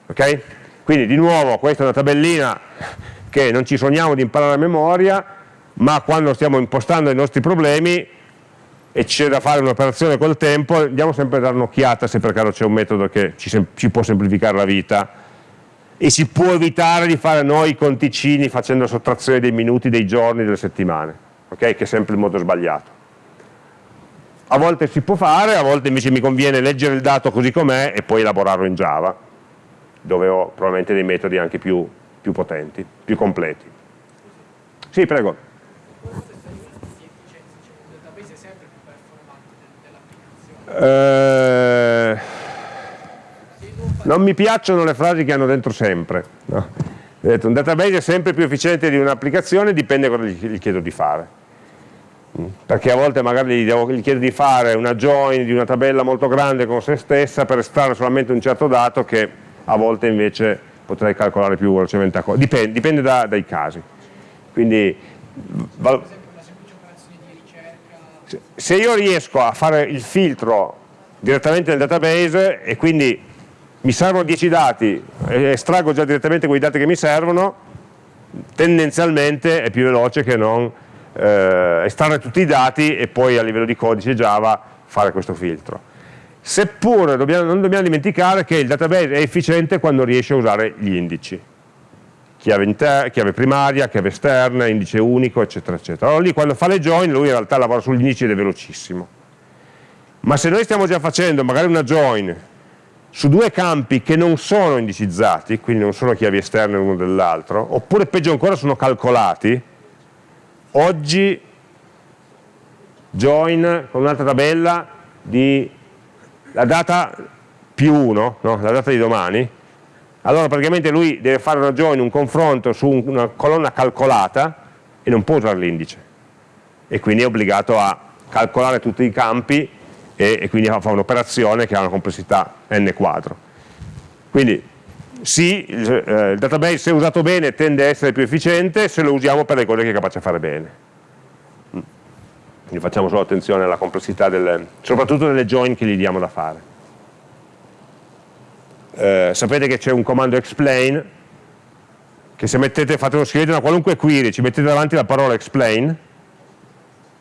Ok? Quindi di nuovo questa è una tabellina che non ci sogniamo di imparare a memoria, ma quando stiamo impostando i nostri problemi e c'è da fare un'operazione col tempo, andiamo sempre a dare un'occhiata se per caso c'è un metodo che ci, ci, può semplificare la vita e si può evitare di fare noi i conticini facendo sottrazione dei minuti, dei giorni, delle settimane, okay? che è sempre il modo sbagliato. A volte si può fare, a volte invece mi conviene leggere il dato così com'è e poi elaborarlo in Java dove ho probabilmente dei metodi anche più, più potenti, più completi. Sì, prego. Eh, non mi piacciono le frasi che hanno dentro sempre. No? Un database è sempre più efficiente di un'applicazione, dipende da cosa gli chiedo di fare. Mm. Perché a volte magari gli, chiedo di fare una join di una tabella molto grande con se stessa per estrarre solamente un certo dato che a volte invece potrei calcolare più velocemente dipende, dipende da, dai casi. Quindi, se io riesco a fare il filtro direttamente nel database e quindi mi servono 10 dati e estraggo già direttamente quei dati che mi servono, tendenzialmente è più veloce che non eh, estrarre tutti i dati e poi a livello di codice Java fare questo filtro. Seppure dobbiamo, non dobbiamo dimenticare che il database è efficiente quando riesce a usare gli indici chiave, chiave primaria, chiave esterna, indice unico eccetera eccetera allora lì quando fa le join lui in realtà lavora sugli indici ed è velocissimo ma se noi stiamo già facendo magari una join su due campi che non sono indicizzati, quindi non sono chiavi esterne l'uno dell'altro, oppure peggio ancora sono calcolati, oggi join con un'altra tabella di la data più 1, no? la data di domani, allora praticamente lui deve fare una join, un confronto su una colonna calcolata e non può usare l'indice e quindi è obbligato a calcolare tutti i campi e, e quindi fa un'operazione che ha una complessità n quadro. Quindi sì, il, eh, il database se usato bene tende a essere più efficiente se lo usiamo per le cose che è capace di fare bene. Quindi facciamo solo attenzione alla complessità, delle, soprattutto delle join che gli diamo da fare. Eh, sapete che c'è un comando explain che se mettete, fate scrivete una qualunque query, ci mettete davanti la parola explain,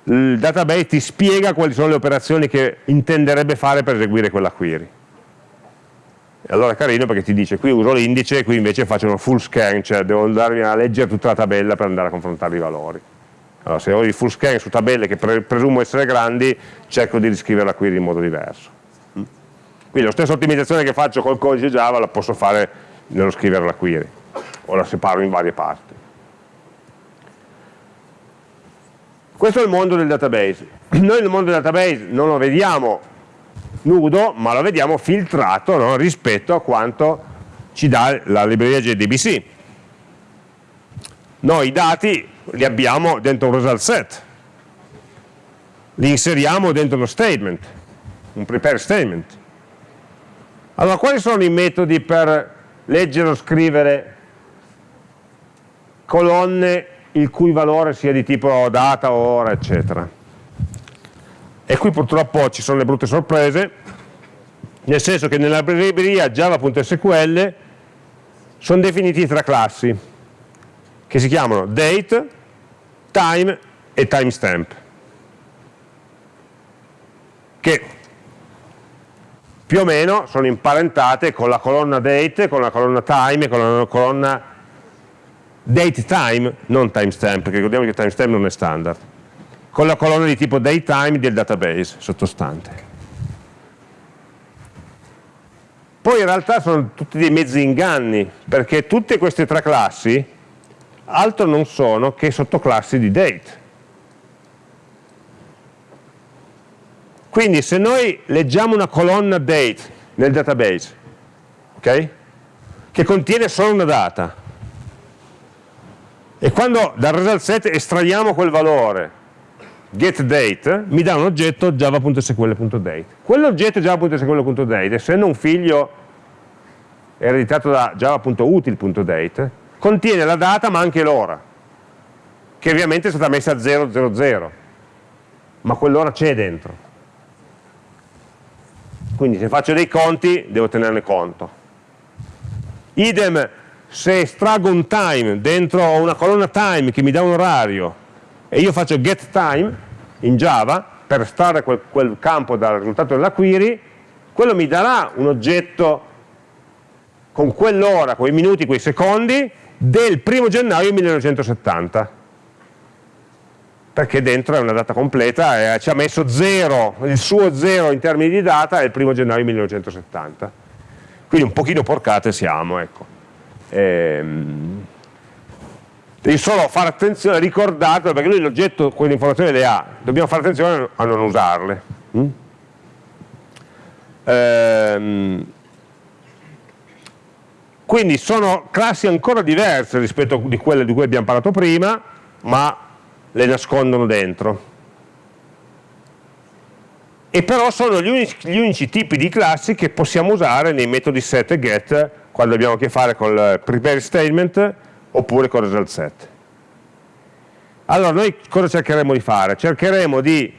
il database ti spiega quali sono le operazioni che intenderebbe fare per eseguire quella query. E allora è carino perché ti dice qui uso l'indice, qui invece faccio uno full scan, cioè devo andarmi a leggere tutta la tabella per andare a confrontare i valori. Allora se ho il full scan su tabelle che pre presumo essere grandi, cerco di riscrivere la query in modo diverso. Quindi la stessa ottimizzazione che faccio col codice Java la posso fare nello scrivere la query, o la separo in varie parti. Questo è il mondo del database. <clears throat> Noi nel mondo del database non lo vediamo nudo, ma lo vediamo filtrato no? rispetto a quanto ci dà la libreria JDBC. Noi i dati li abbiamo dentro un result set, li inseriamo dentro uno statement, un prepare statement. Allora, quali sono i metodi per leggere o scrivere colonne il cui valore sia di tipo data, ora, eccetera? E qui purtroppo ci sono le brutte sorprese, nel senso che nella libreria java.sql sono definiti tre classi, che si chiamano date, time e timestamp, che più o meno sono imparentate con la colonna date, con la colonna time e con la colonna date time, non timestamp, perché ricordiamo che timestamp non è standard con la colonna di tipo datetime del database sottostante. Poi in realtà sono tutti dei mezzi inganni, perché tutte queste tre classi altro non sono che sottoclassi di date. Quindi se noi leggiamo una colonna date nel database, okay, che contiene solo una data, e quando dal result set estraiamo quel valore getDate mi dà un oggetto java.sql.date. Quell'oggetto java.sql.date, essendo un figlio ereditato da java.util.date, contiene la data ma anche l'ora, che ovviamente è stata messa a 000, ma quell'ora c'è dentro. Quindi se faccio dei conti devo tenerne conto. Idem se estraggo un time dentro una colonna time che mi dà un orario e io faccio getTime in Java per estrarre quel, quel campo dal risultato della query, quello mi darà un oggetto con quell'ora, quei minuti, quei secondi del primo gennaio 1970 perché dentro è una data completa e ci ha messo 0, il suo 0 in termini di data è il primo gennaio 1970 quindi un pochino porcate siamo ecco. ehm, devi solo fare attenzione, ricordatelo, perché lui l'oggetto quelle informazioni le ha, dobbiamo fare attenzione a non usarle. Mm? Ehm, quindi sono classi ancora diverse rispetto a quelle di cui abbiamo parlato prima, ma le nascondono dentro. E però sono gli unici, gli unici tipi di classi che possiamo usare nei metodi set e get quando abbiamo a che fare con il prepare statement oppure con result set. Allora noi cosa cercheremo di fare? Cercheremo di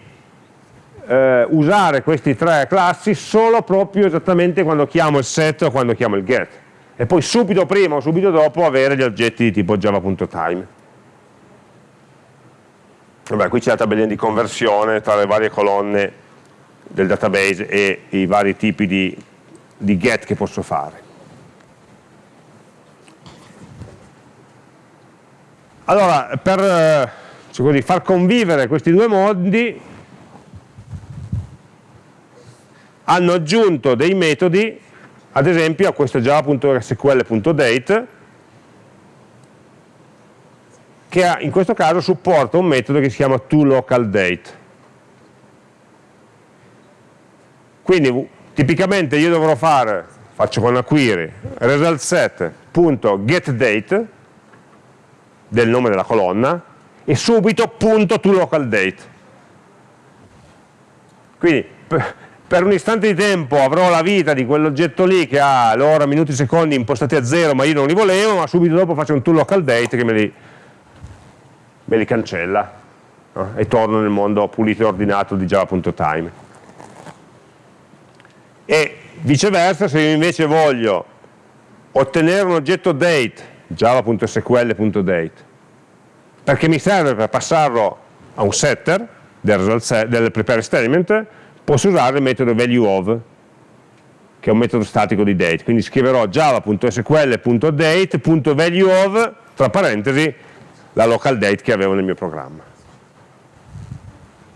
eh, usare queste tre classi solo proprio esattamente quando chiamo il set o quando chiamo il get e poi subito prima o subito dopo avere gli oggetti di tipo java.time. Vabbè, qui c'è la tabellina di conversione tra le varie colonne del database e i vari tipi di, di get che posso fare. Allora, per eh, così, far convivere questi due mondi, hanno aggiunto dei metodi, ad esempio a questo java.sql.date, che ha, in questo caso supporta un metodo che si chiama toLocalDate. Quindi tipicamente io dovrò fare, faccio con la query, resultSet.getDate, del nome della colonna e subito punto to local date. Quindi per un istante di tempo avrò la vita di quell'oggetto lì che ha l'ora, minuti, secondi impostati a zero ma io non li volevo, ma subito dopo faccio un tool local date che me li, me li cancella no? e torno nel mondo pulito e ordinato di java.time. E viceversa, se io invece voglio ottenere un oggetto date, java.sql.date, perché mi serve per passarlo a un setter del, set, del prepare statement, posso usare il metodo valueOf, che è un metodo statico di date, quindi scriverò java.sql.date.valueOf, tra parentesi, la local date che avevo nel mio programma.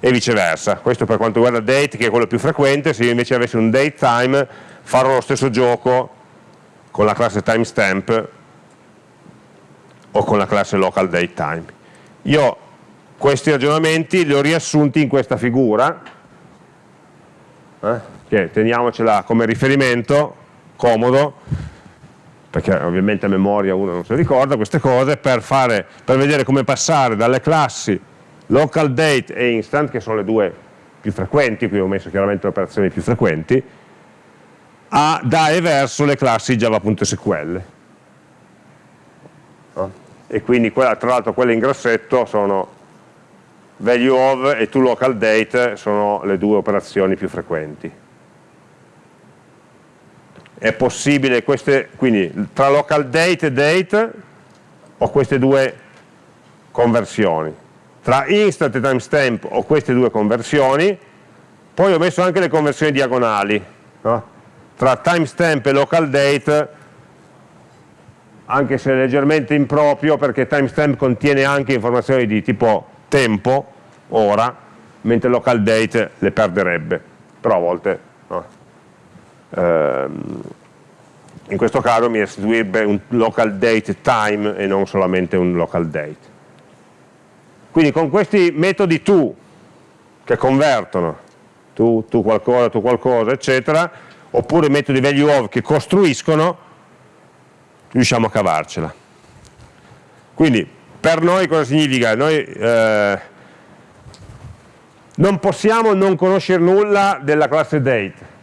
E viceversa, questo per quanto riguarda date che è quello più frequente, se io invece avessi un date time farò lo stesso gioco con la classe timestamp o con la classe local date time. Io questi ragionamenti li ho riassunti in questa figura, eh, che teniamocela come riferimento, comodo, perché ovviamente a memoria uno non si ricorda queste cose, per, fare, per vedere come passare dalle classi local date e instant, che sono le due più frequenti, qui ho messo chiaramente le operazioni più frequenti, a, da e verso le classi java.sql. E quindi quella, tra l'altro quelle in grassetto sono value of e toLocalDate sono le due operazioni più frequenti. È possibile, queste, quindi tra localDate e date ho queste due conversioni. Tra instant e timestamp ho queste due conversioni, poi ho messo anche le conversioni diagonali. No? Tra timestamp e localDate anche se leggermente improprio perché timestamp contiene anche informazioni di tipo tempo, ora, mentre local date le perderebbe, però a volte no. Ehm, in questo caso mi restituirebbe un local date time e non solamente un local date. Quindi con questi metodi to che convertono, tu, tu qualcosa, tu qualcosa, eccetera, oppure metodi value of che costruiscono, riusciamo a cavarcela. Quindi per noi cosa significa? Noi eh, non possiamo non conoscere nulla della classe date,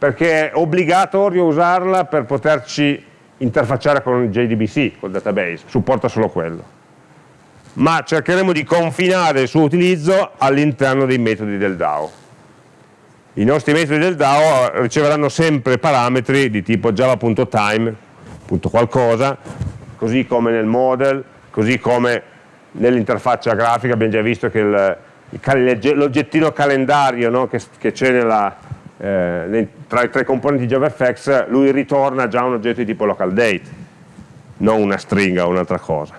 perché è obbligatorio usarla per poterci interfacciare con il JDBC, col database, supporta solo quello. Ma cercheremo di confinare il suo utilizzo all'interno dei metodi del DAO. I nostri metodi del DAO riceveranno sempre parametri di tipo java.time, qualcosa, così come nel model, così come nell'interfaccia grafica abbiamo già visto che l'oggettino calendario no, che, c'è eh, tra i tre componenti JavaFX, lui ritorna già un oggetto di tipo local date, non una stringa o un'altra cosa.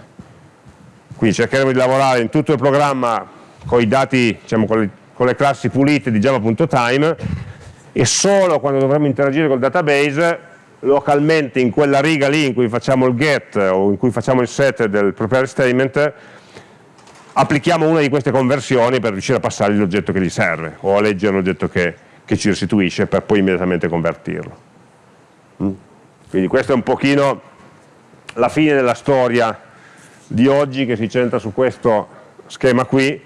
Quindi cercheremo di lavorare in tutto il programma con i dati, diciamo, con, le, con le classi pulite di java.time e solo quando dovremo interagire col database localmente in quella riga lì in cui facciamo il get o in cui facciamo il set del prepare statement applichiamo una di queste conversioni per riuscire a passargli l'oggetto che gli serve o a leggere l'oggetto che, che, ci restituisce per poi immediatamente convertirlo mm? quindi questa è un pochino la fine della storia di oggi che si centra su questo schema qui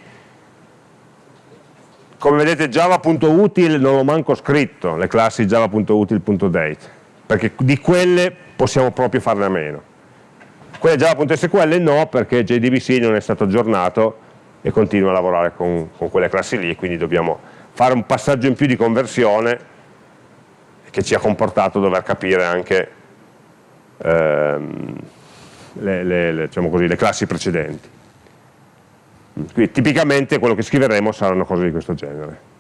come vedete java.util non l'ho manco scritto le classi java.util.date perché di quelle possiamo proprio farne a meno. Quelle Java.sql no, perché JDBC non è stato aggiornato e continua a lavorare con, con quelle classi lì, quindi dobbiamo fare un passaggio in più di conversione che ci ha comportato dover capire anche ehm, le, le, le, diciamo così, le classi precedenti. Quindi tipicamente quello che scriveremo saranno cose di questo genere.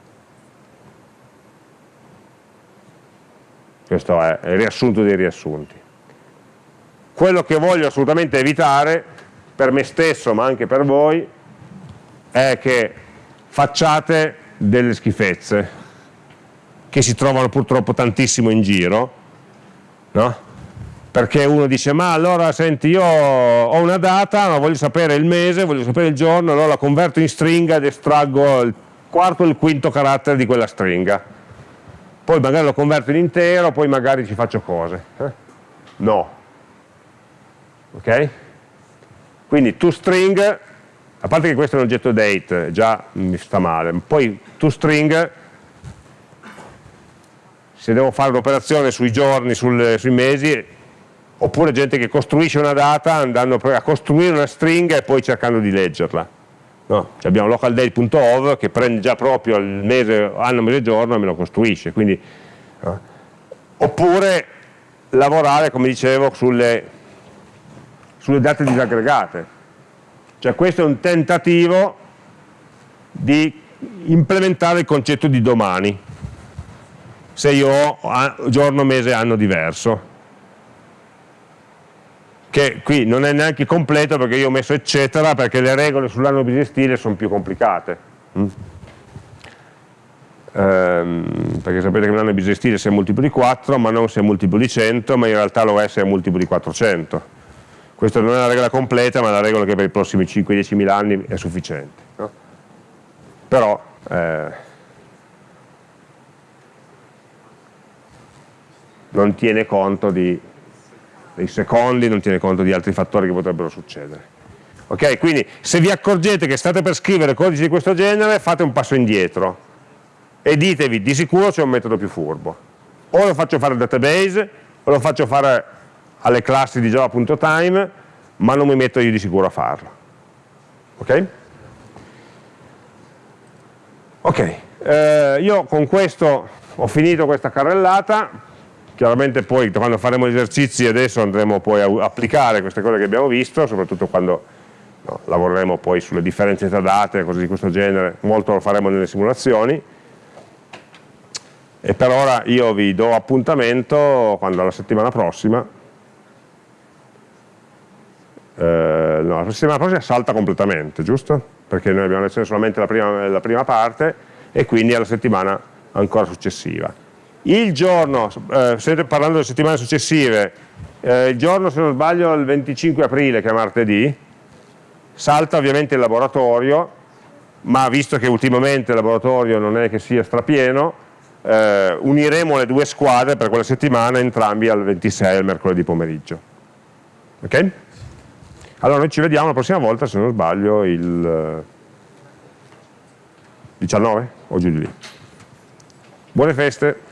questo è il riassunto dei riassunti. Quello che voglio assolutamente evitare, per me stesso ma anche per voi, è che facciate delle schifezze, che si trovano purtroppo tantissimo in giro, no? perché uno dice ma allora senti io ho una data ma voglio sapere il mese, voglio sapere il giorno, allora la converto in stringa ed estraggo il quarto o il quinto carattere di quella stringa poi magari lo converto in intero, poi magari ci faccio cose. Eh? No. Ok? Quindi toString, a parte che questo è un oggetto date, già mi sta male, poi toString se devo fare un'operazione sui giorni, sul, sui mesi, oppure gente che costruisce una data andando a costruire una stringa e poi cercando di leggerla. No? Cioè abbiamo localdate.ov che prende già proprio il mese, anno, mese, giorno e me lo costruisce. Quindi, no? Oppure lavorare, come dicevo, sulle, sulle date disaggregate. Cioè questo è un tentativo di implementare il concetto di domani, se io ho giorno, mese, anno diverso. Che qui non è neanche completo perché io ho messo eccetera perché le regole sull'anno bisestile sono più complicate. Mm? ehm, perché sapete che un anno bisestile se è multiplo di 4 ma non se è multiplo di 100 ma in realtà lo è se è multiplo di 400 questa non è la regola completa ma è la regola che per i prossimi 5-10 mila anni è sufficiente no? però eh, non tiene conto di dei secondi, non tiene conto di altri fattori che potrebbero succedere. Ok, quindi se vi accorgete che state per scrivere codici di questo genere, fate un passo indietro e ditevi, di sicuro c'è un metodo più furbo. O lo faccio fare al database, o lo faccio fare alle classi di java.time, ma non mi metto io di sicuro a farlo. Ok? Ok, eh, io con questo ho finito questa carrellata, Chiaramente poi quando faremo gli esercizi adesso andremo poi a applicare queste cose che abbiamo visto, soprattutto quando no, lavoreremo poi sulle differenze tra date, cose di questo genere, molto lo faremo nelle simulazioni. E per ora io vi do appuntamento quando la settimana prossima, eh, no, la settimana prossima salta completamente, giusto? Perché noi abbiamo lezione solamente la prima, la prima parte e quindi alla settimana ancora successiva il giorno, eh, state parlando delle settimane successive, eh, il giorno se non sbaglio il 25 aprile che è martedì, salta ovviamente il laboratorio, ma visto che ultimamente il laboratorio non è che sia strapieno, eh, uniremo le due squadre per quella settimana entrambi al 26, al mercoledì pomeriggio. Ok? Allora noi ci vediamo la prossima volta, se non sbaglio, il 19 o giù di lì. Buone feste!